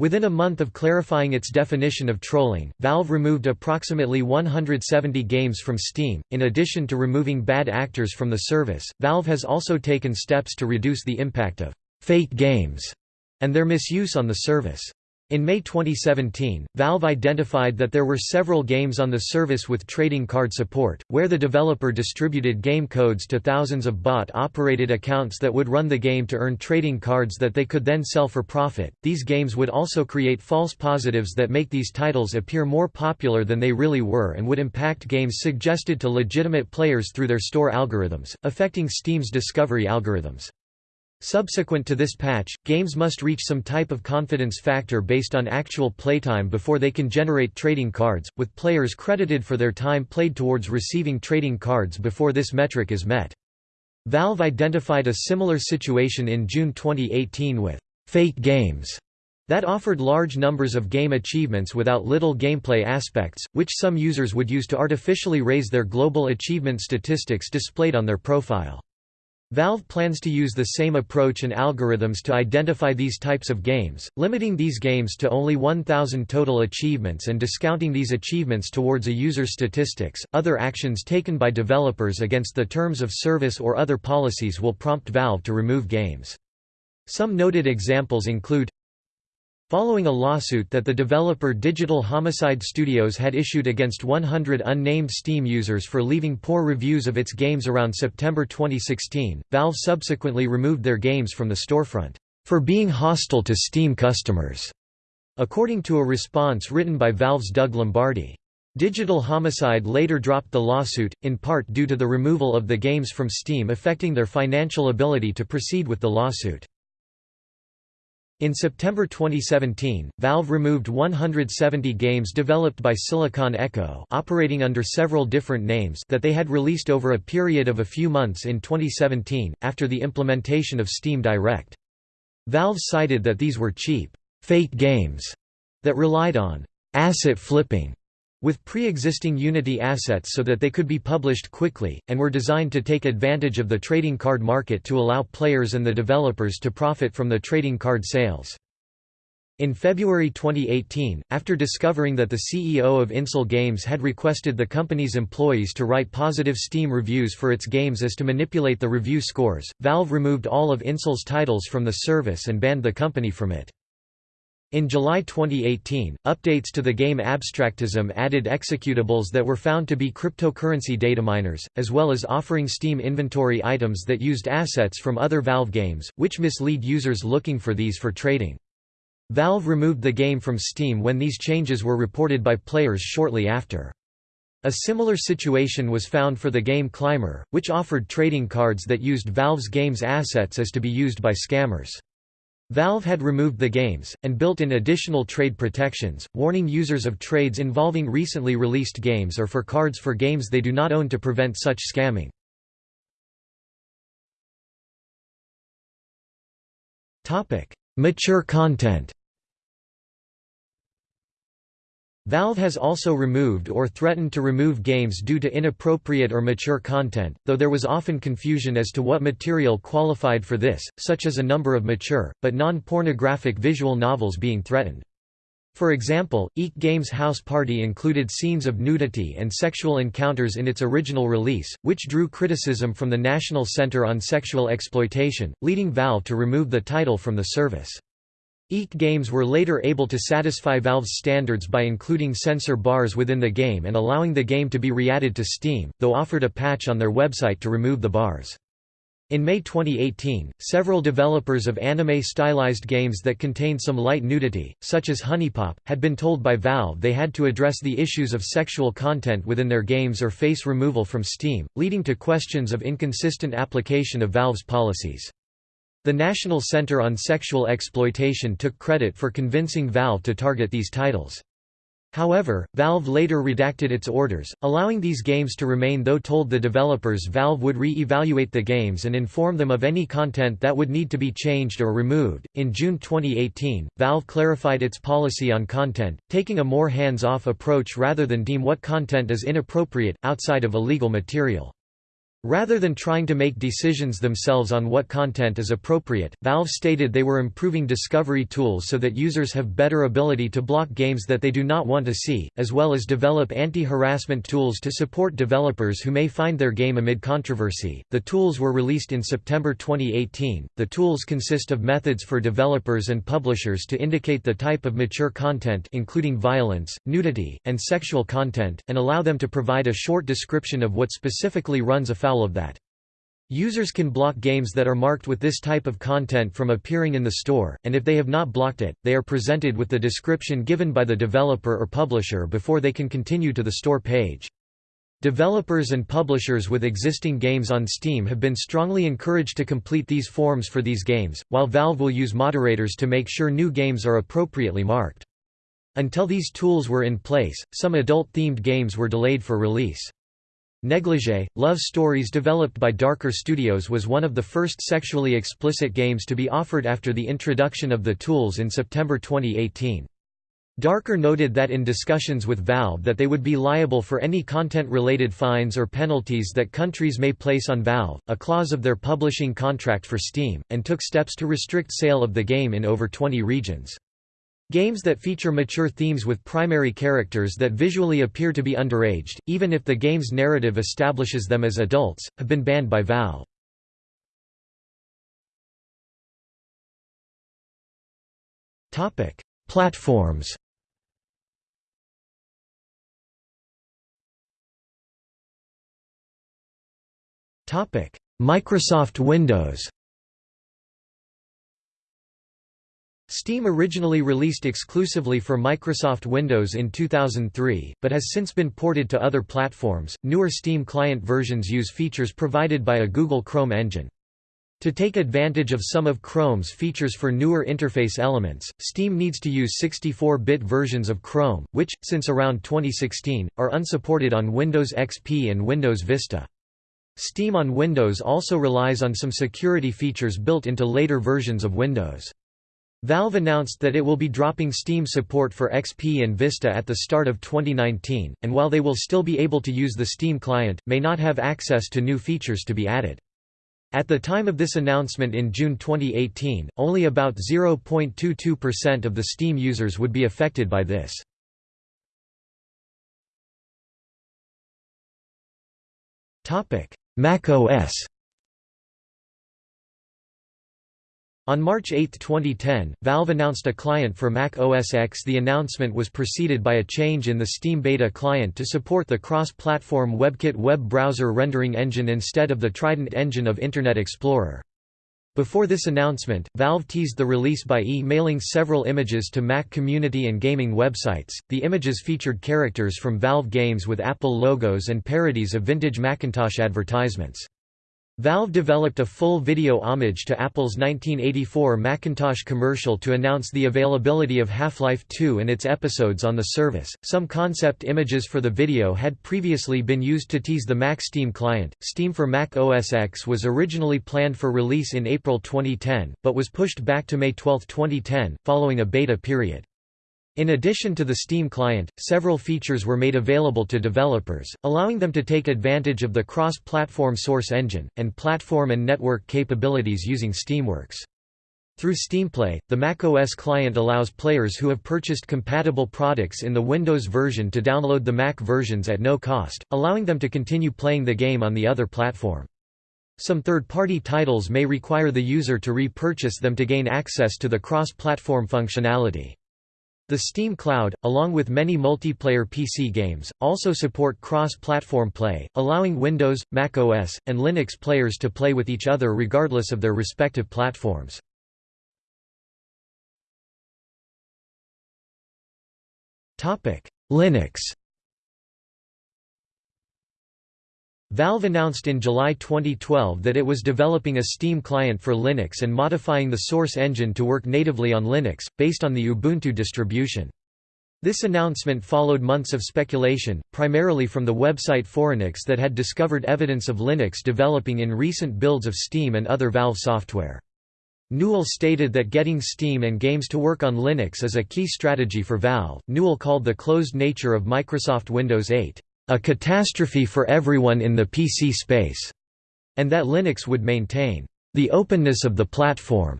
Within a month of clarifying its definition of trolling, Valve removed approximately 170 games from Steam. In addition to removing bad actors from the service, Valve has also taken steps to reduce the impact of fake games and their misuse on the service. In May 2017, Valve identified that there were several games on the service with trading card support, where the developer distributed game codes to thousands of bot-operated accounts that would run the game to earn trading cards that they could then sell for profit. These games would also create false positives that make these titles appear more popular than they really were and would impact games suggested to legitimate players through their store algorithms, affecting Steam's discovery algorithms. Subsequent to this patch, games must reach some type of confidence factor based on actual playtime before they can generate trading cards, with players credited for their time played towards receiving trading cards before this metric is met. Valve identified a similar situation in June 2018 with «fake games» that offered large numbers of game achievements without little gameplay aspects, which some users would use to artificially raise their global achievement statistics displayed on their profile. Valve plans to use the same approach and algorithms to identify these types of games, limiting these games to only 1,000 total achievements and discounting these achievements towards a user's statistics. Other actions taken by developers against the terms of service or other policies will prompt Valve to remove games. Some noted examples include Following a lawsuit that the developer Digital Homicide Studios had issued against 100 unnamed Steam users for leaving poor reviews of its games around September 2016, Valve subsequently removed their games from the storefront, for being hostile to Steam customers, according to a response written by Valve's Doug Lombardi. Digital Homicide later dropped the lawsuit, in part due to the removal of the games from Steam affecting their financial ability to proceed with the lawsuit. In September 2017, Valve removed 170 games developed by Silicon Echo operating under several different names that they had released over a period of a few months in 2017, after the implementation of Steam Direct. Valve cited that these were cheap, fake games that relied on asset flipping with pre-existing Unity assets so that they could be published quickly, and were designed to take advantage of the trading card market to allow players and the developers to profit from the trading card sales. In February 2018, after discovering that the CEO of Insel Games had requested the company's employees to write positive Steam reviews for its games as to manipulate the review scores, Valve removed all of Insel's titles from the service and banned the company from it. In July 2018, updates to the game Abstractism added executables that were found to be cryptocurrency dataminers, as well as offering Steam inventory items that used assets from other Valve games, which mislead users looking for these for trading. Valve removed the game from Steam when these changes were reported by players shortly after. A similar situation was found for the game Climber, which offered trading cards that used Valve's game's assets as to be used by scammers. Valve had removed the games, and built in additional trade protections, warning users of trades involving recently released games or for cards for games they do not own to prevent such scamming. Mature content Valve has also removed or threatened to remove games due to inappropriate or mature content, though there was often confusion as to what material qualified for this, such as a number of mature, but non-pornographic visual novels being threatened. For example, Eek Games House Party included scenes of nudity and sexual encounters in its original release, which drew criticism from the National Center on Sexual Exploitation, leading Valve to remove the title from the service. Eek games were later able to satisfy Valve's standards by including censor bars within the game and allowing the game to be re-added to Steam, though offered a patch on their website to remove the bars. In May 2018, several developers of anime-stylized games that contained some light nudity, such as HuniePop, had been told by Valve they had to address the issues of sexual content within their games or face removal from Steam, leading to questions of inconsistent application of Valve's policies. The National Center on Sexual Exploitation took credit for convincing Valve to target these titles. However, Valve later redacted its orders, allowing these games to remain though told the developers Valve would re-evaluate the games and inform them of any content that would need to be changed or removed. In June 2018, Valve clarified its policy on content, taking a more hands-off approach rather than deem what content is inappropriate, outside of illegal material. Rather than trying to make decisions themselves on what content is appropriate, Valve stated they were improving discovery tools so that users have better ability to block games that they do not want to see, as well as develop anti-harassment tools to support developers who may find their game amid controversy. The tools were released in September 2018. The tools consist of methods for developers and publishers to indicate the type of mature content including violence, nudity, and sexual content, and allow them to provide a short description of what specifically runs afoul afoul of that. Users can block games that are marked with this type of content from appearing in the store, and if they have not blocked it, they are presented with the description given by the developer or publisher before they can continue to the store page. Developers and publishers with existing games on Steam have been strongly encouraged to complete these forms for these games, while Valve will use moderators to make sure new games are appropriately marked. Until these tools were in place, some adult-themed games were delayed for release. Negligee, Love Stories developed by Dharker Studios was one of the first sexually explicit games to be offered after the introduction of the tools in September 2018. Dharker noted that in discussions with Valve that they would be liable for any content-related fines or penalties that countries may place on Valve, a clause of their publishing contract for Steam, and took steps to restrict sale of the game in over 20 regions. Games that feature mature themes with primary characters that visually appear to be underaged, even if the game's narrative establishes them as adults, have been banned by Valve. Topic: Platforms Topic: Microsoft Windows Steam originally released exclusively for Microsoft Windows in 2003, but has since been ported to other platforms. Newer Steam client versions use features provided by a Google Chrome engine. To take advantage of some of Chrome's features for newer interface elements, Steam needs to use 64-bit versions of Chrome, which, since around 2016, are unsupported on Windows XP and Windows Vista. Steam on Windows also relies on some security features built into later versions of Windows. Valve announced that it will be dropping Steam support for XP and Vista at the start of 2019, and while they will still be able to use the Steam client, may not have access to new features to be added. At the time of this announcement in June 2018, only about 0.22% of the Steam users would be affected by this. Mac OS On March 8, 2010, Valve announced a client for Mac OS X. The announcement was preceded by a change in the Steam Beta client to support the cross-platform WebKit web browser rendering engine instead of the Trident engine of Internet Explorer. Before this announcement, Valve teased the release by e-mailing several images to Mac community and gaming websites. The images featured characters from Valve games with Apple logos and parodies of vintage Macintosh advertisements. Valve developed a full video homage to Apple's 1984 Macintosh commercial to announce the availability of Half-Life 2 and its episodes on the service. Some concept images for the video had previously been used to tease the Mac Steam client. Steam for Mac OS X was originally planned for release in April 2010, but was pushed back to May 12, 2010, following a beta period. In addition to the Steam client, several features were made available to developers, allowing them to take advantage of the cross-platform source engine, and platform and network capabilities using Steamworks. Through SteamPlay, the macOS client allows players who have purchased compatible products in the Windows version to download the Mac versions at no cost, allowing them to continue playing the game on the other platform. Some third-party titles may require the user to repurchase them to gain access to the cross-platform functionality. The Steam Cloud, along with many multiplayer PC games, also support cross-platform play, allowing Windows, Mac OS, and Linux players to play with each other regardless of their respective platforms. Linux Valve announced in July 2012 that it was developing a Steam client for Linux and modifying the source engine to work natively on Linux, based on the Ubuntu distribution. This announcement followed months of speculation, primarily from the website Phoronix that had discovered evidence of Linux developing in recent builds of Steam and other Valve software. Newell stated that getting Steam and games to work on Linux is a key strategy for Valve. Newell called the closed nature of Microsoft Windows 8 a catastrophe for everyone in the PC space, and that Linux would maintain the openness of the platform.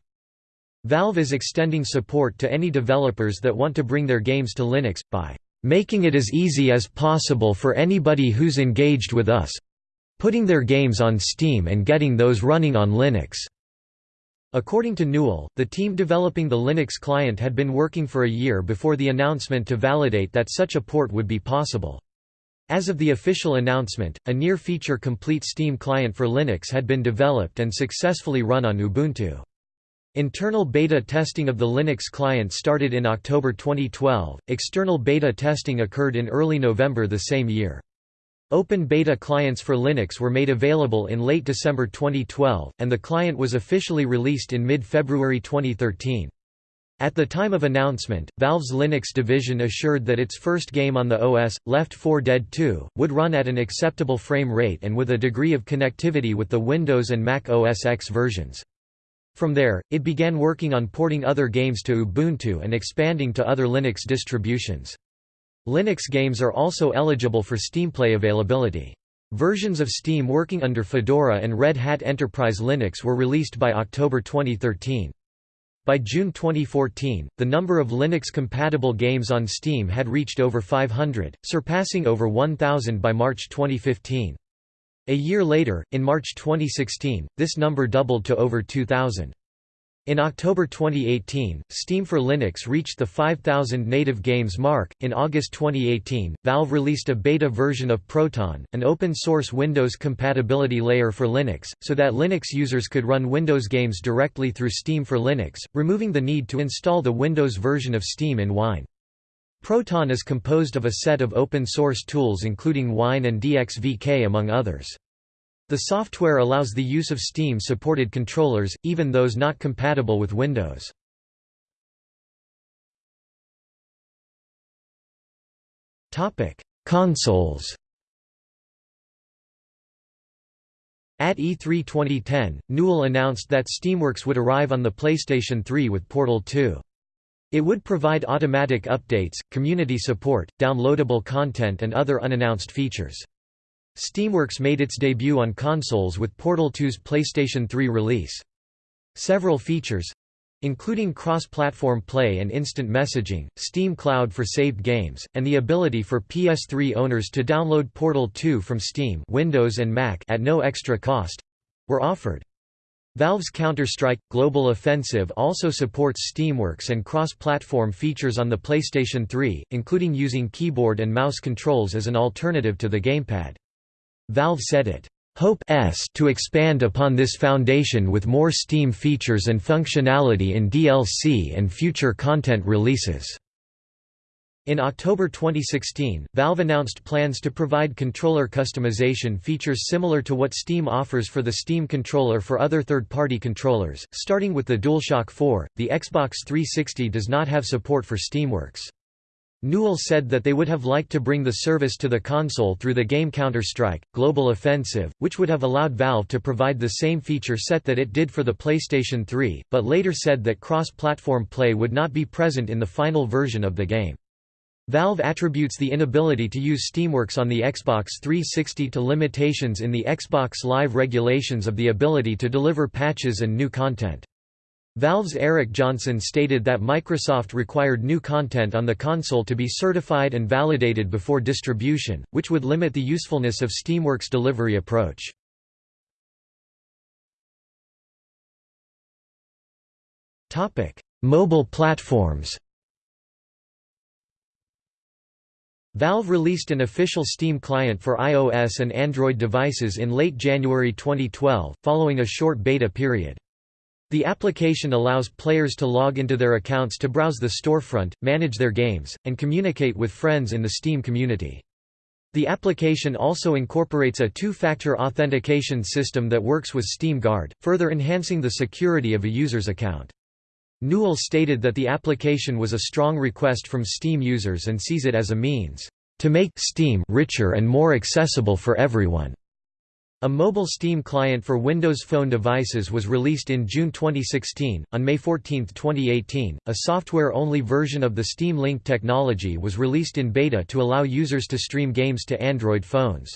Valve is extending support to any developers that want to bring their games to Linux, by making it as easy as possible for anybody who's engaged with us putting their games on Steam and getting those running on Linux. According to Newell, the team developing the Linux client had been working for a year before the announcement to validate that such a port would be possible. As of the official announcement, a near-feature complete Steam client for Linux had been developed and successfully run on Ubuntu. Internal beta testing of the Linux client started in October 2012, external beta testing occurred in early November the same year. Open beta clients for Linux were made available in late December 2012, and the client was officially released in mid-February 2013. At the time of announcement, Valve's Linux division assured that its first game on the OS, Left 4 Dead 2, would run at an acceptable frame rate and with a degree of connectivity with the Windows and Mac OS X versions. From there, it began working on porting other games to Ubuntu and expanding to other Linux distributions. Linux games are also eligible for SteamPlay availability. Versions of Steam working under Fedora and Red Hat Enterprise Linux were released by October 2013. By June 2014, the number of Linux-compatible games on Steam had reached over 500, surpassing over 1,000 by March 2015. A year later, in March 2016, this number doubled to over 2,000. In October 2018, Steam for Linux reached the 5,000 native games mark. In August 2018, Valve released a beta version of Proton, an open source Windows compatibility layer for Linux, so that Linux users could run Windows games directly through Steam for Linux, removing the need to install the Windows version of Steam in Wine. Proton is composed of a set of open source tools including Wine and DXVK among others. The software allows the use of Steam-supported controllers, even those not compatible with Windows. Consoles At E3 2010, Newell announced that Steamworks would arrive on the PlayStation 3 with Portal 2. It would provide automatic updates, community support, downloadable content and other unannounced features. Steamworks made its debut on consoles with Portal 2's PlayStation 3 release. Several features including cross-platform play and instant messaging, Steam Cloud for saved games, and the ability for PS3 owners to download Portal 2 from Steam Windows and Mac at no extra cost were offered. Valve's Counter-Strike Global Offensive also supports Steamworks and cross-platform features on the PlayStation 3, including using keyboard and mouse controls as an alternative to the gamepad. Valve said it hopes to expand upon this foundation with more Steam features and functionality in DLC and future content releases. In October 2016, Valve announced plans to provide controller customization features similar to what Steam offers for the Steam controller for other third-party controllers, starting with the DualShock 4. The Xbox 360 does not have support for Steamworks. Newell said that they would have liked to bring the service to the console through the game Counter-Strike, Global Offensive, which would have allowed Valve to provide the same feature set that it did for the PlayStation 3, but later said that cross-platform play would not be present in the final version of the game. Valve attributes the inability to use Steamworks on the Xbox 360 to limitations in the Xbox Live regulations of the ability to deliver patches and new content. Valve's Eric Johnson stated that Microsoft required new content on the console to be certified and validated before distribution, which would limit the usefulness of Steamworks' delivery approach. Mobile platforms Valve released an official Steam client for iOS and Android devices in late January 2012, following a short beta period. The application allows players to log into their accounts to browse the storefront, manage their games, and communicate with friends in the Steam community. The application also incorporates a two-factor authentication system that works with Steam Guard, further enhancing the security of a user's account. Newell stated that the application was a strong request from Steam users and sees it as a means to make Steam richer and more accessible for everyone. A mobile Steam client for Windows Phone devices was released in June 2016. On May 14, 2018, a software only version of the Steam Link technology was released in beta to allow users to stream games to Android phones.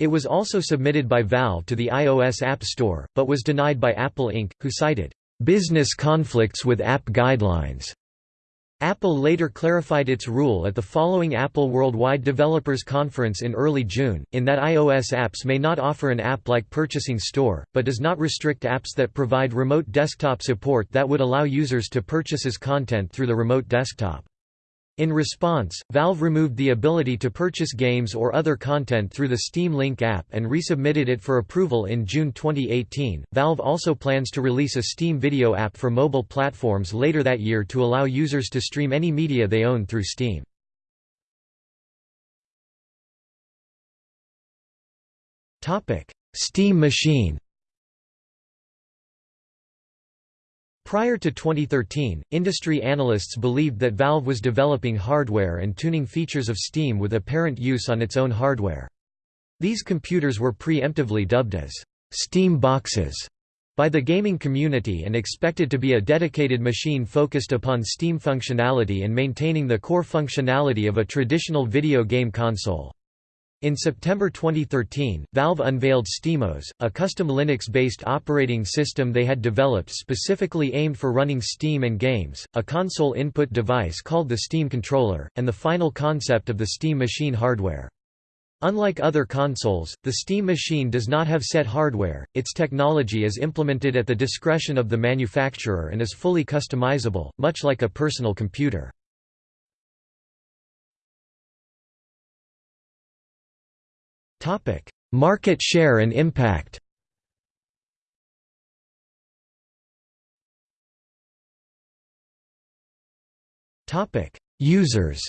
It was also submitted by Valve to the iOS App Store, but was denied by Apple Inc., who cited business conflicts with app guidelines. Apple later clarified its rule at the following Apple Worldwide Developers Conference in early June, in that iOS apps may not offer an app-like purchasing store, but does not restrict apps that provide remote desktop support that would allow users to purchase as content through the remote desktop. In response, Valve removed the ability to purchase games or other content through the Steam Link app and resubmitted it for approval in June 2018. Valve also plans to release a Steam Video app for mobile platforms later that year to allow users to stream any media they own through Steam. Topic: Steam Machine Prior to 2013, industry analysts believed that Valve was developing hardware and tuning features of Steam with apparent use on its own hardware. These computers were preemptively dubbed as «Steam boxes» by the gaming community and expected to be a dedicated machine focused upon Steam functionality and maintaining the core functionality of a traditional video game console. In September 2013, Valve unveiled SteamOS, a custom Linux-based operating system they had developed specifically aimed for running Steam and games, a console input device called the Steam Controller, and the final concept of the Steam Machine hardware. Unlike other consoles, the Steam Machine does not have set hardware, its technology is implemented at the discretion of the manufacturer and is fully customizable, much like a personal computer. Market share and impact. Topic: Users.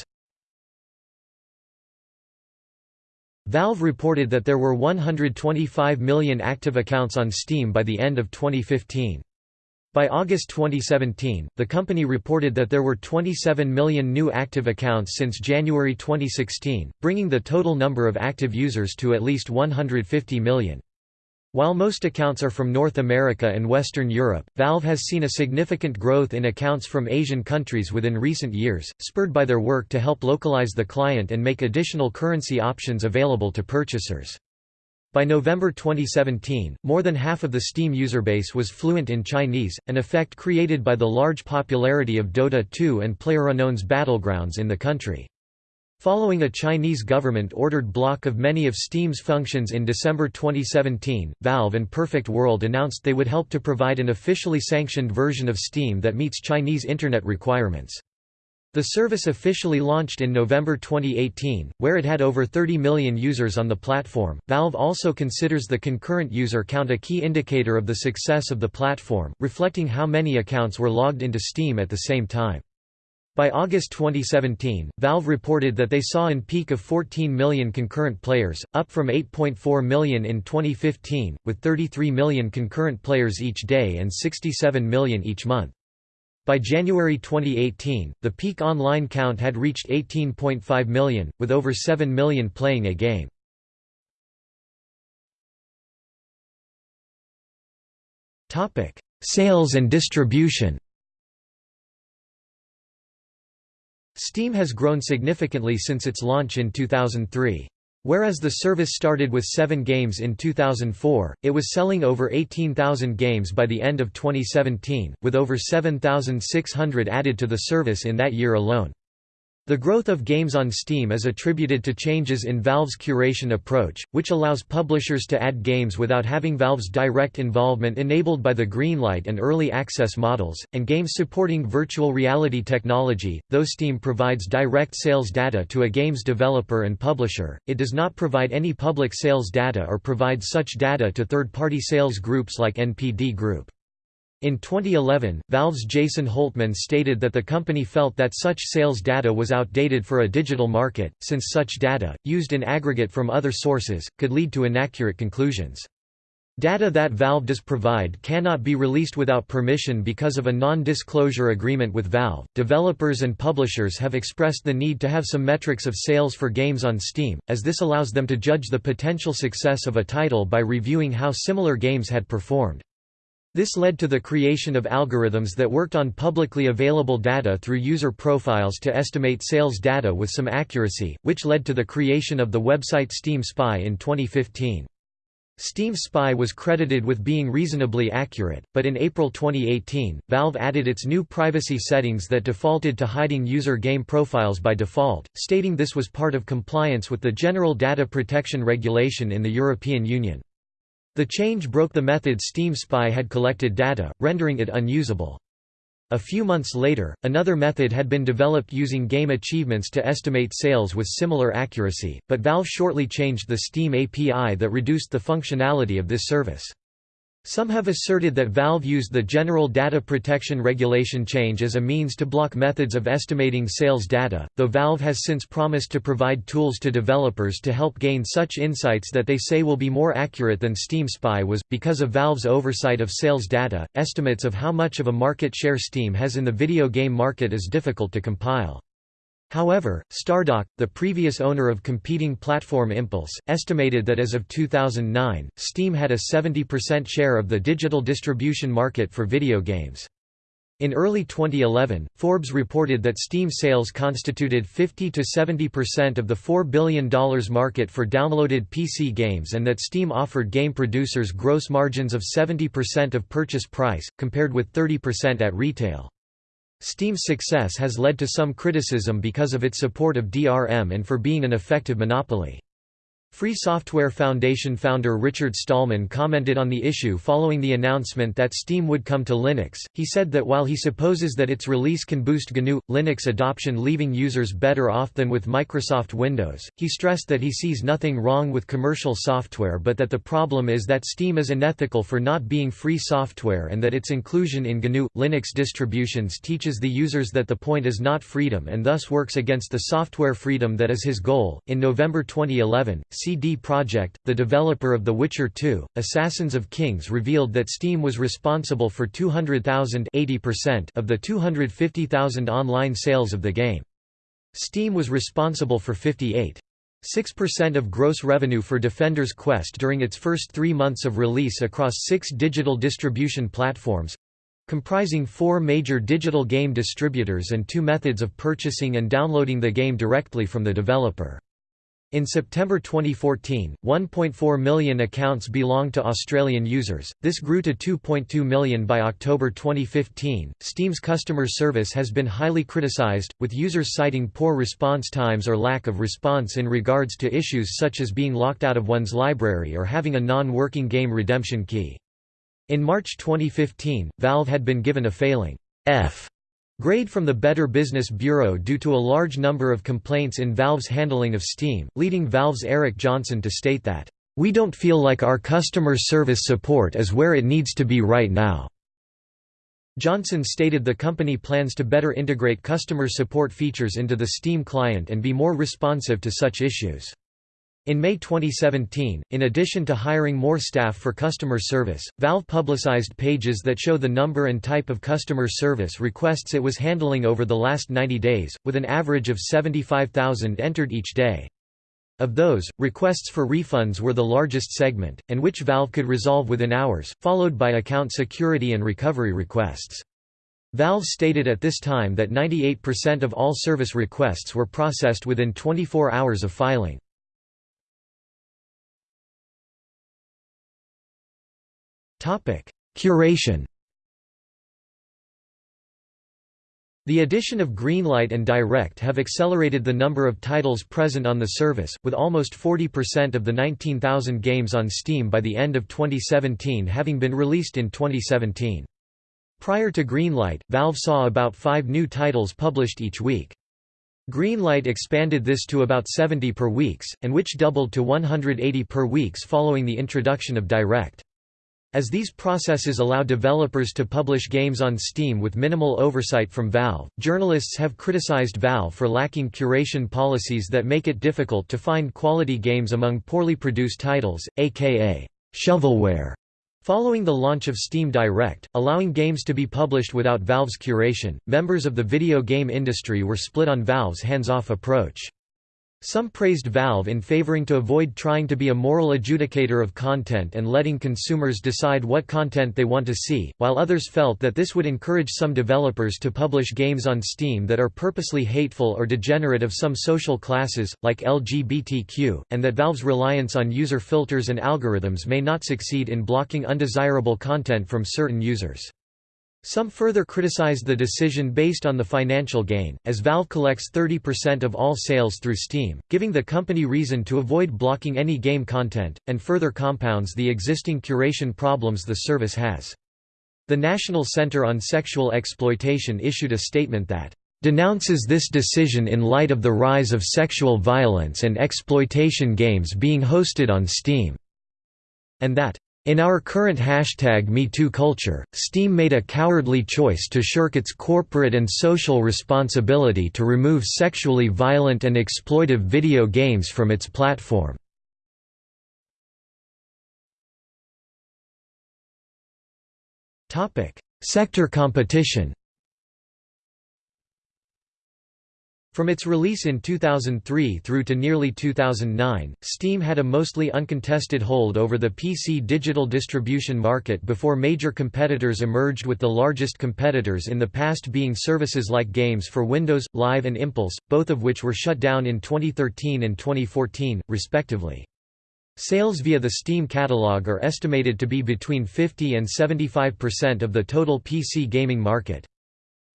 Valve reported that there were 125 million active accounts on Steam by the end of 2015. By August 2017, the company reported that there were 27 million new active accounts since January 2016, bringing the total number of active users to at least 150 million. While most accounts are from North America and Western Europe, Valve has seen a significant growth in accounts from Asian countries within recent years, spurred by their work to help localize the client and make additional currency options available to purchasers. By November 2017, more than half of the Steam user base was fluent in Chinese, an effect created by the large popularity of Dota 2 and PlayerUnknown's Battlegrounds in the country. Following a Chinese government-ordered block of many of Steam's functions in December 2017, Valve and Perfect World announced they would help to provide an officially sanctioned version of Steam that meets Chinese Internet requirements. The service officially launched in November 2018, where it had over 30 million users on the platform. Valve also considers the concurrent user count a key indicator of the success of the platform, reflecting how many accounts were logged into Steam at the same time. By August 2017, Valve reported that they saw an peak of 14 million concurrent players, up from 8.4 million in 2015, with 33 million concurrent players each day and 67 million each month. By January 2018, the peak online count had reached 18.5 million, with over 7 million playing a game. Sales and distribution Steam has grown significantly since its launch in 2003. Whereas the service started with seven games in 2004, it was selling over 18,000 games by the end of 2017, with over 7,600 added to the service in that year alone. The growth of games on Steam is attributed to changes in Valve's curation approach, which allows publishers to add games without having Valve's direct involvement enabled by the Greenlight and Early Access models, and games supporting virtual reality technology. Though Steam provides direct sales data to a game's developer and publisher, it does not provide any public sales data or provide such data to third-party sales groups like NPD Group. In 2011, Valve's Jason Holtman stated that the company felt that such sales data was outdated for a digital market, since such data, used in aggregate from other sources, could lead to inaccurate conclusions. Data that Valve does provide cannot be released without permission because of a non-disclosure agreement with Valve. Developers and publishers have expressed the need to have some metrics of sales for games on Steam, as this allows them to judge the potential success of a title by reviewing how similar games had performed. This led to the creation of algorithms that worked on publicly available data through user profiles to estimate sales data with some accuracy, which led to the creation of the website Steam Spy in 2015. Steam Spy was credited with being reasonably accurate, but in April 2018, Valve added its new privacy settings that defaulted to hiding user game profiles by default, stating this was part of compliance with the General Data Protection Regulation in the European Union. The change broke the method Steam Spy had collected data, rendering it unusable. A few months later, another method had been developed using game achievements to estimate sales with similar accuracy, but Valve shortly changed the Steam API that reduced the functionality of this service. Some have asserted that Valve used the General Data Protection Regulation change as a means to block methods of estimating sales data, though Valve has since promised to provide tools to developers to help gain such insights that they say will be more accurate than Steam Spy was. Because of Valve's oversight of sales data, estimates of how much of a market share Steam has in the video game market is difficult to compile. However, Stardock, the previous owner of competing platform Impulse, estimated that as of 2009, Steam had a 70% share of the digital distribution market for video games. In early 2011, Forbes reported that Steam sales constituted 50 to 70% of the $4 billion market for downloaded PC games and that Steam offered game producers gross margins of 70% of purchase price, compared with 30% at retail. Steam's success has led to some criticism because of its support of DRM and for being an effective monopoly. Free Software Foundation founder Richard Stallman commented on the issue following the announcement that Steam would come to Linux. He said that while he supposes that its release can boost GNU Linux adoption, leaving users better off than with Microsoft Windows, he stressed that he sees nothing wrong with commercial software but that the problem is that Steam is unethical for not being free software and that its inclusion in GNU Linux distributions teaches the users that the point is not freedom and thus works against the software freedom that is his goal. In November 2011, CD Projekt, the developer of The Witcher 2, Assassins of Kings revealed that Steam was responsible for 200,000 of the 250,000 online sales of the game. Steam was responsible for 58. 6% of gross revenue for Defender's Quest during its first three months of release across six digital distribution platforms comprising four major digital game distributors and two methods of purchasing and downloading the game directly from the developer. In September 2014, 1.4 million accounts belonged to Australian users, this grew to 2.2 million by October 2015. Steam's customer service has been highly criticised, with users citing poor response times or lack of response in regards to issues such as being locked out of one's library or having a non working game redemption key. In March 2015, Valve had been given a failing F Grade from the Better Business Bureau due to a large number of complaints in Valve's handling of Steam, leading Valve's Eric Johnson to state that, "...we don't feel like our customer service support is where it needs to be right now." Johnson stated the company plans to better integrate customer support features into the Steam client and be more responsive to such issues. In May 2017, in addition to hiring more staff for customer service, Valve publicized pages that show the number and type of customer service requests it was handling over the last 90 days, with an average of 75,000 entered each day. Of those, requests for refunds were the largest segment, and which Valve could resolve within hours, followed by account security and recovery requests. Valve stated at this time that 98% of all service requests were processed within 24 hours of filing. Topic: Curation. The addition of Greenlight and Direct have accelerated the number of titles present on the service, with almost 40% of the 19,000 games on Steam by the end of 2017 having been released in 2017. Prior to Greenlight, Valve saw about five new titles published each week. Greenlight expanded this to about 70 per weeks, and which doubled to 180 per weeks following the introduction of Direct. As these processes allow developers to publish games on Steam with minimal oversight from Valve, journalists have criticized Valve for lacking curation policies that make it difficult to find quality games among poorly produced titles, aka shovelware. Following the launch of Steam Direct, allowing games to be published without Valve's curation, members of the video game industry were split on Valve's hands-off approach. Some praised Valve in favoring to avoid trying to be a moral adjudicator of content and letting consumers decide what content they want to see, while others felt that this would encourage some developers to publish games on Steam that are purposely hateful or degenerate of some social classes, like LGBTQ, and that Valve's reliance on user filters and algorithms may not succeed in blocking undesirable content from certain users. Some further criticized the decision based on the financial gain, as Valve collects 30% of all sales through Steam, giving the company reason to avoid blocking any game content, and further compounds the existing curation problems the service has. The National Center on Sexual Exploitation issued a statement that denounces this decision in light of the rise of sexual violence and exploitation games being hosted on Steam, and that in our current hashtag MeToo culture, Steam made a cowardly choice to shirk its corporate and social responsibility to remove sexually violent and exploitive video games from its platform. Sector competition From its release in 2003 through to nearly 2009, Steam had a mostly uncontested hold over the PC digital distribution market before major competitors emerged with the largest competitors in the past being services like Games for Windows, Live and Impulse, both of which were shut down in 2013 and 2014, respectively. Sales via the Steam catalog are estimated to be between 50 and 75% of the total PC gaming market.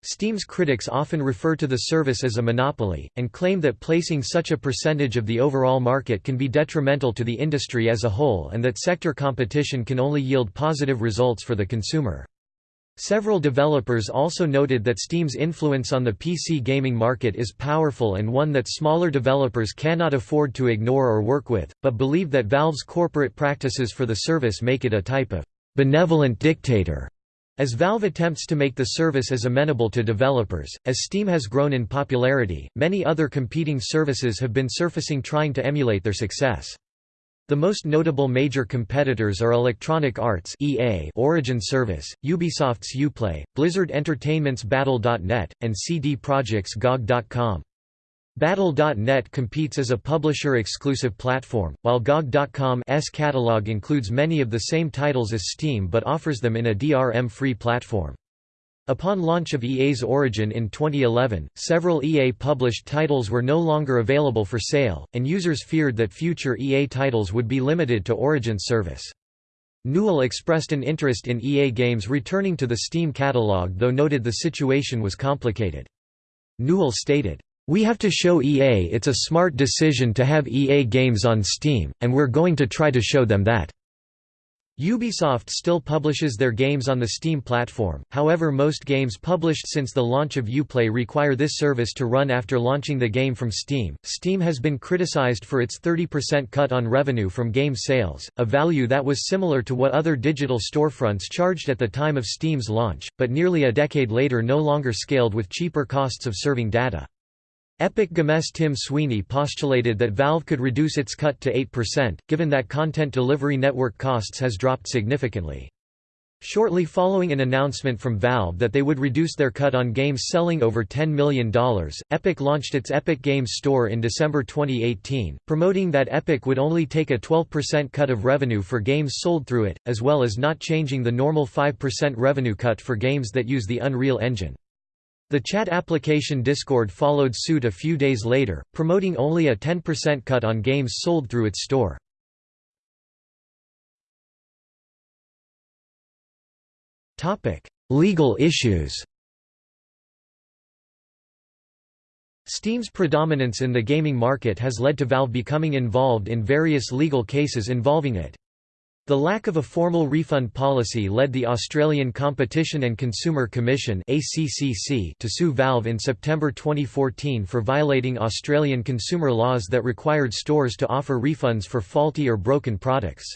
Steam's critics often refer to the service as a monopoly, and claim that placing such a percentage of the overall market can be detrimental to the industry as a whole and that sector competition can only yield positive results for the consumer. Several developers also noted that Steam's influence on the PC gaming market is powerful and one that smaller developers cannot afford to ignore or work with, but believe that Valve's corporate practices for the service make it a type of benevolent dictator as Valve attempts to make the service as amenable to developers, as Steam has grown in popularity, many other competing services have been surfacing trying to emulate their success. The most notable major competitors are Electronic Arts EA Origin Service, Ubisoft's Uplay, Blizzard Entertainment's Battle.net, and CD Projekt's GOG.com. Battle.net competes as a publisher-exclusive platform, while GOG.com's catalog includes many of the same titles as Steam but offers them in a DRM-free platform. Upon launch of EA's Origin in 2011, several EA-published titles were no longer available for sale, and users feared that future EA titles would be limited to Origin's service. Newell expressed an interest in EA games returning to the Steam catalog though noted the situation was complicated. Newell stated, we have to show EA it's a smart decision to have EA games on Steam, and we're going to try to show them that." Ubisoft still publishes their games on the Steam platform, however most games published since the launch of Uplay require this service to run after launching the game from Steam. Steam has been criticized for its 30% cut on revenue from game sales, a value that was similar to what other digital storefronts charged at the time of Steam's launch, but nearly a decade later no longer scaled with cheaper costs of serving data. Epic Games Tim Sweeney postulated that Valve could reduce its cut to 8%, given that content delivery network costs has dropped significantly. Shortly following an announcement from Valve that they would reduce their cut on games selling over $10 million, Epic launched its Epic Games Store in December 2018, promoting that Epic would only take a 12% cut of revenue for games sold through it, as well as not changing the normal 5% revenue cut for games that use the Unreal Engine. The chat application Discord followed suit a few days later, promoting only a 10% cut on games sold through its store. Legal issues Steam's predominance in the gaming market has led to Valve becoming involved in various legal cases involving it. The lack of a formal refund policy led the Australian Competition and Consumer Commission to sue Valve in September 2014 for violating Australian consumer laws that required stores to offer refunds for faulty or broken products.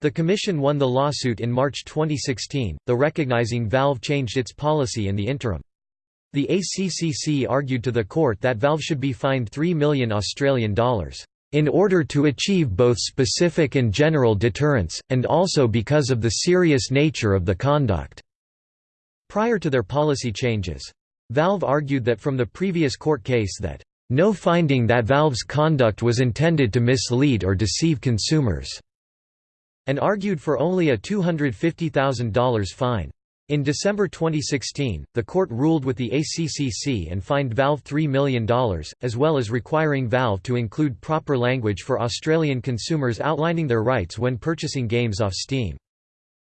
The Commission won the lawsuit in March 2016, though recognising Valve changed its policy in the interim. The ACCC argued to the court that Valve should be fined 3 million Australian dollars in order to achieve both specific and general deterrence, and also because of the serious nature of the conduct." Prior to their policy changes. Valve argued that from the previous court case that, "...no finding that Valve's conduct was intended to mislead or deceive consumers," and argued for only a $250,000 fine. In December 2016, the court ruled with the ACCC and fined Valve $3 million, as well as requiring Valve to include proper language for Australian consumers outlining their rights when purchasing games off Steam.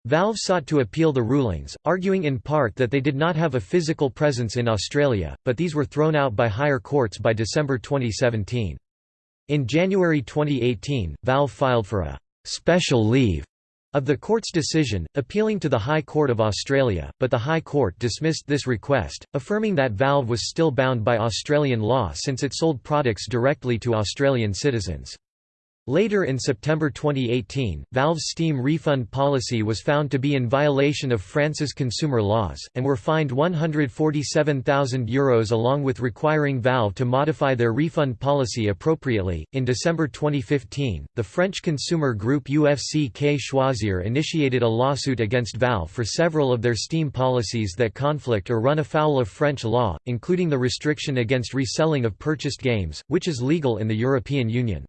Valve sought to appeal the rulings, arguing in part that they did not have a physical presence in Australia, but these were thrown out by higher courts by December 2017. In January 2018, Valve filed for a «special leave» of the court's decision, appealing to the High Court of Australia, but the High Court dismissed this request, affirming that Valve was still bound by Australian law since it sold products directly to Australian citizens. Later in September 2018, Valve's Steam refund policy was found to be in violation of France's consumer laws, and were fined €147,000 along with requiring Valve to modify their refund policy appropriately. In December 2015, the French consumer group UFC-Que Choisir initiated a lawsuit against Valve for several of their Steam policies that conflict or run afoul of French law, including the restriction against reselling of purchased games, which is legal in the European Union.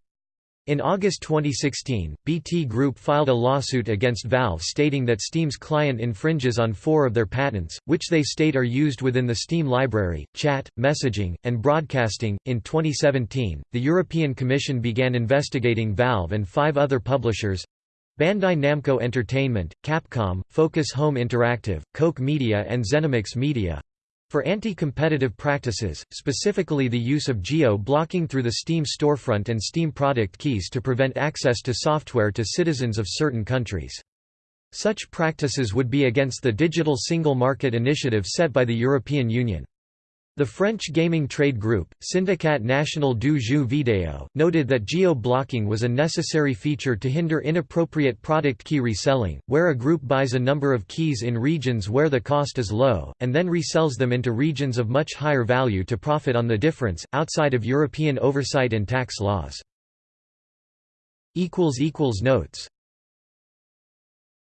In August 2016, BT Group filed a lawsuit against Valve stating that Steam's client infringes on four of their patents, which they state are used within the Steam library, chat, messaging, and broadcasting. In 2017, the European Commission began investigating Valve and five other publishers Bandai Namco Entertainment, Capcom, Focus Home Interactive, Koch Media, and Zenimax Media For anti-competitive practices, specifically the use of geo-blocking through the Steam storefront and Steam product keys to prevent access to software to citizens of certain countries. Such practices would be against the Digital Single Market initiative set by the European Union. The French gaming trade group, Syndicat National du Jeu Vidéo, noted that geo-blocking was a necessary feature to hinder inappropriate product key reselling, where a group buys a number of keys in regions where the cost is low, and then resells them into regions of much higher value to profit on the difference, outside of European oversight and tax laws. Notes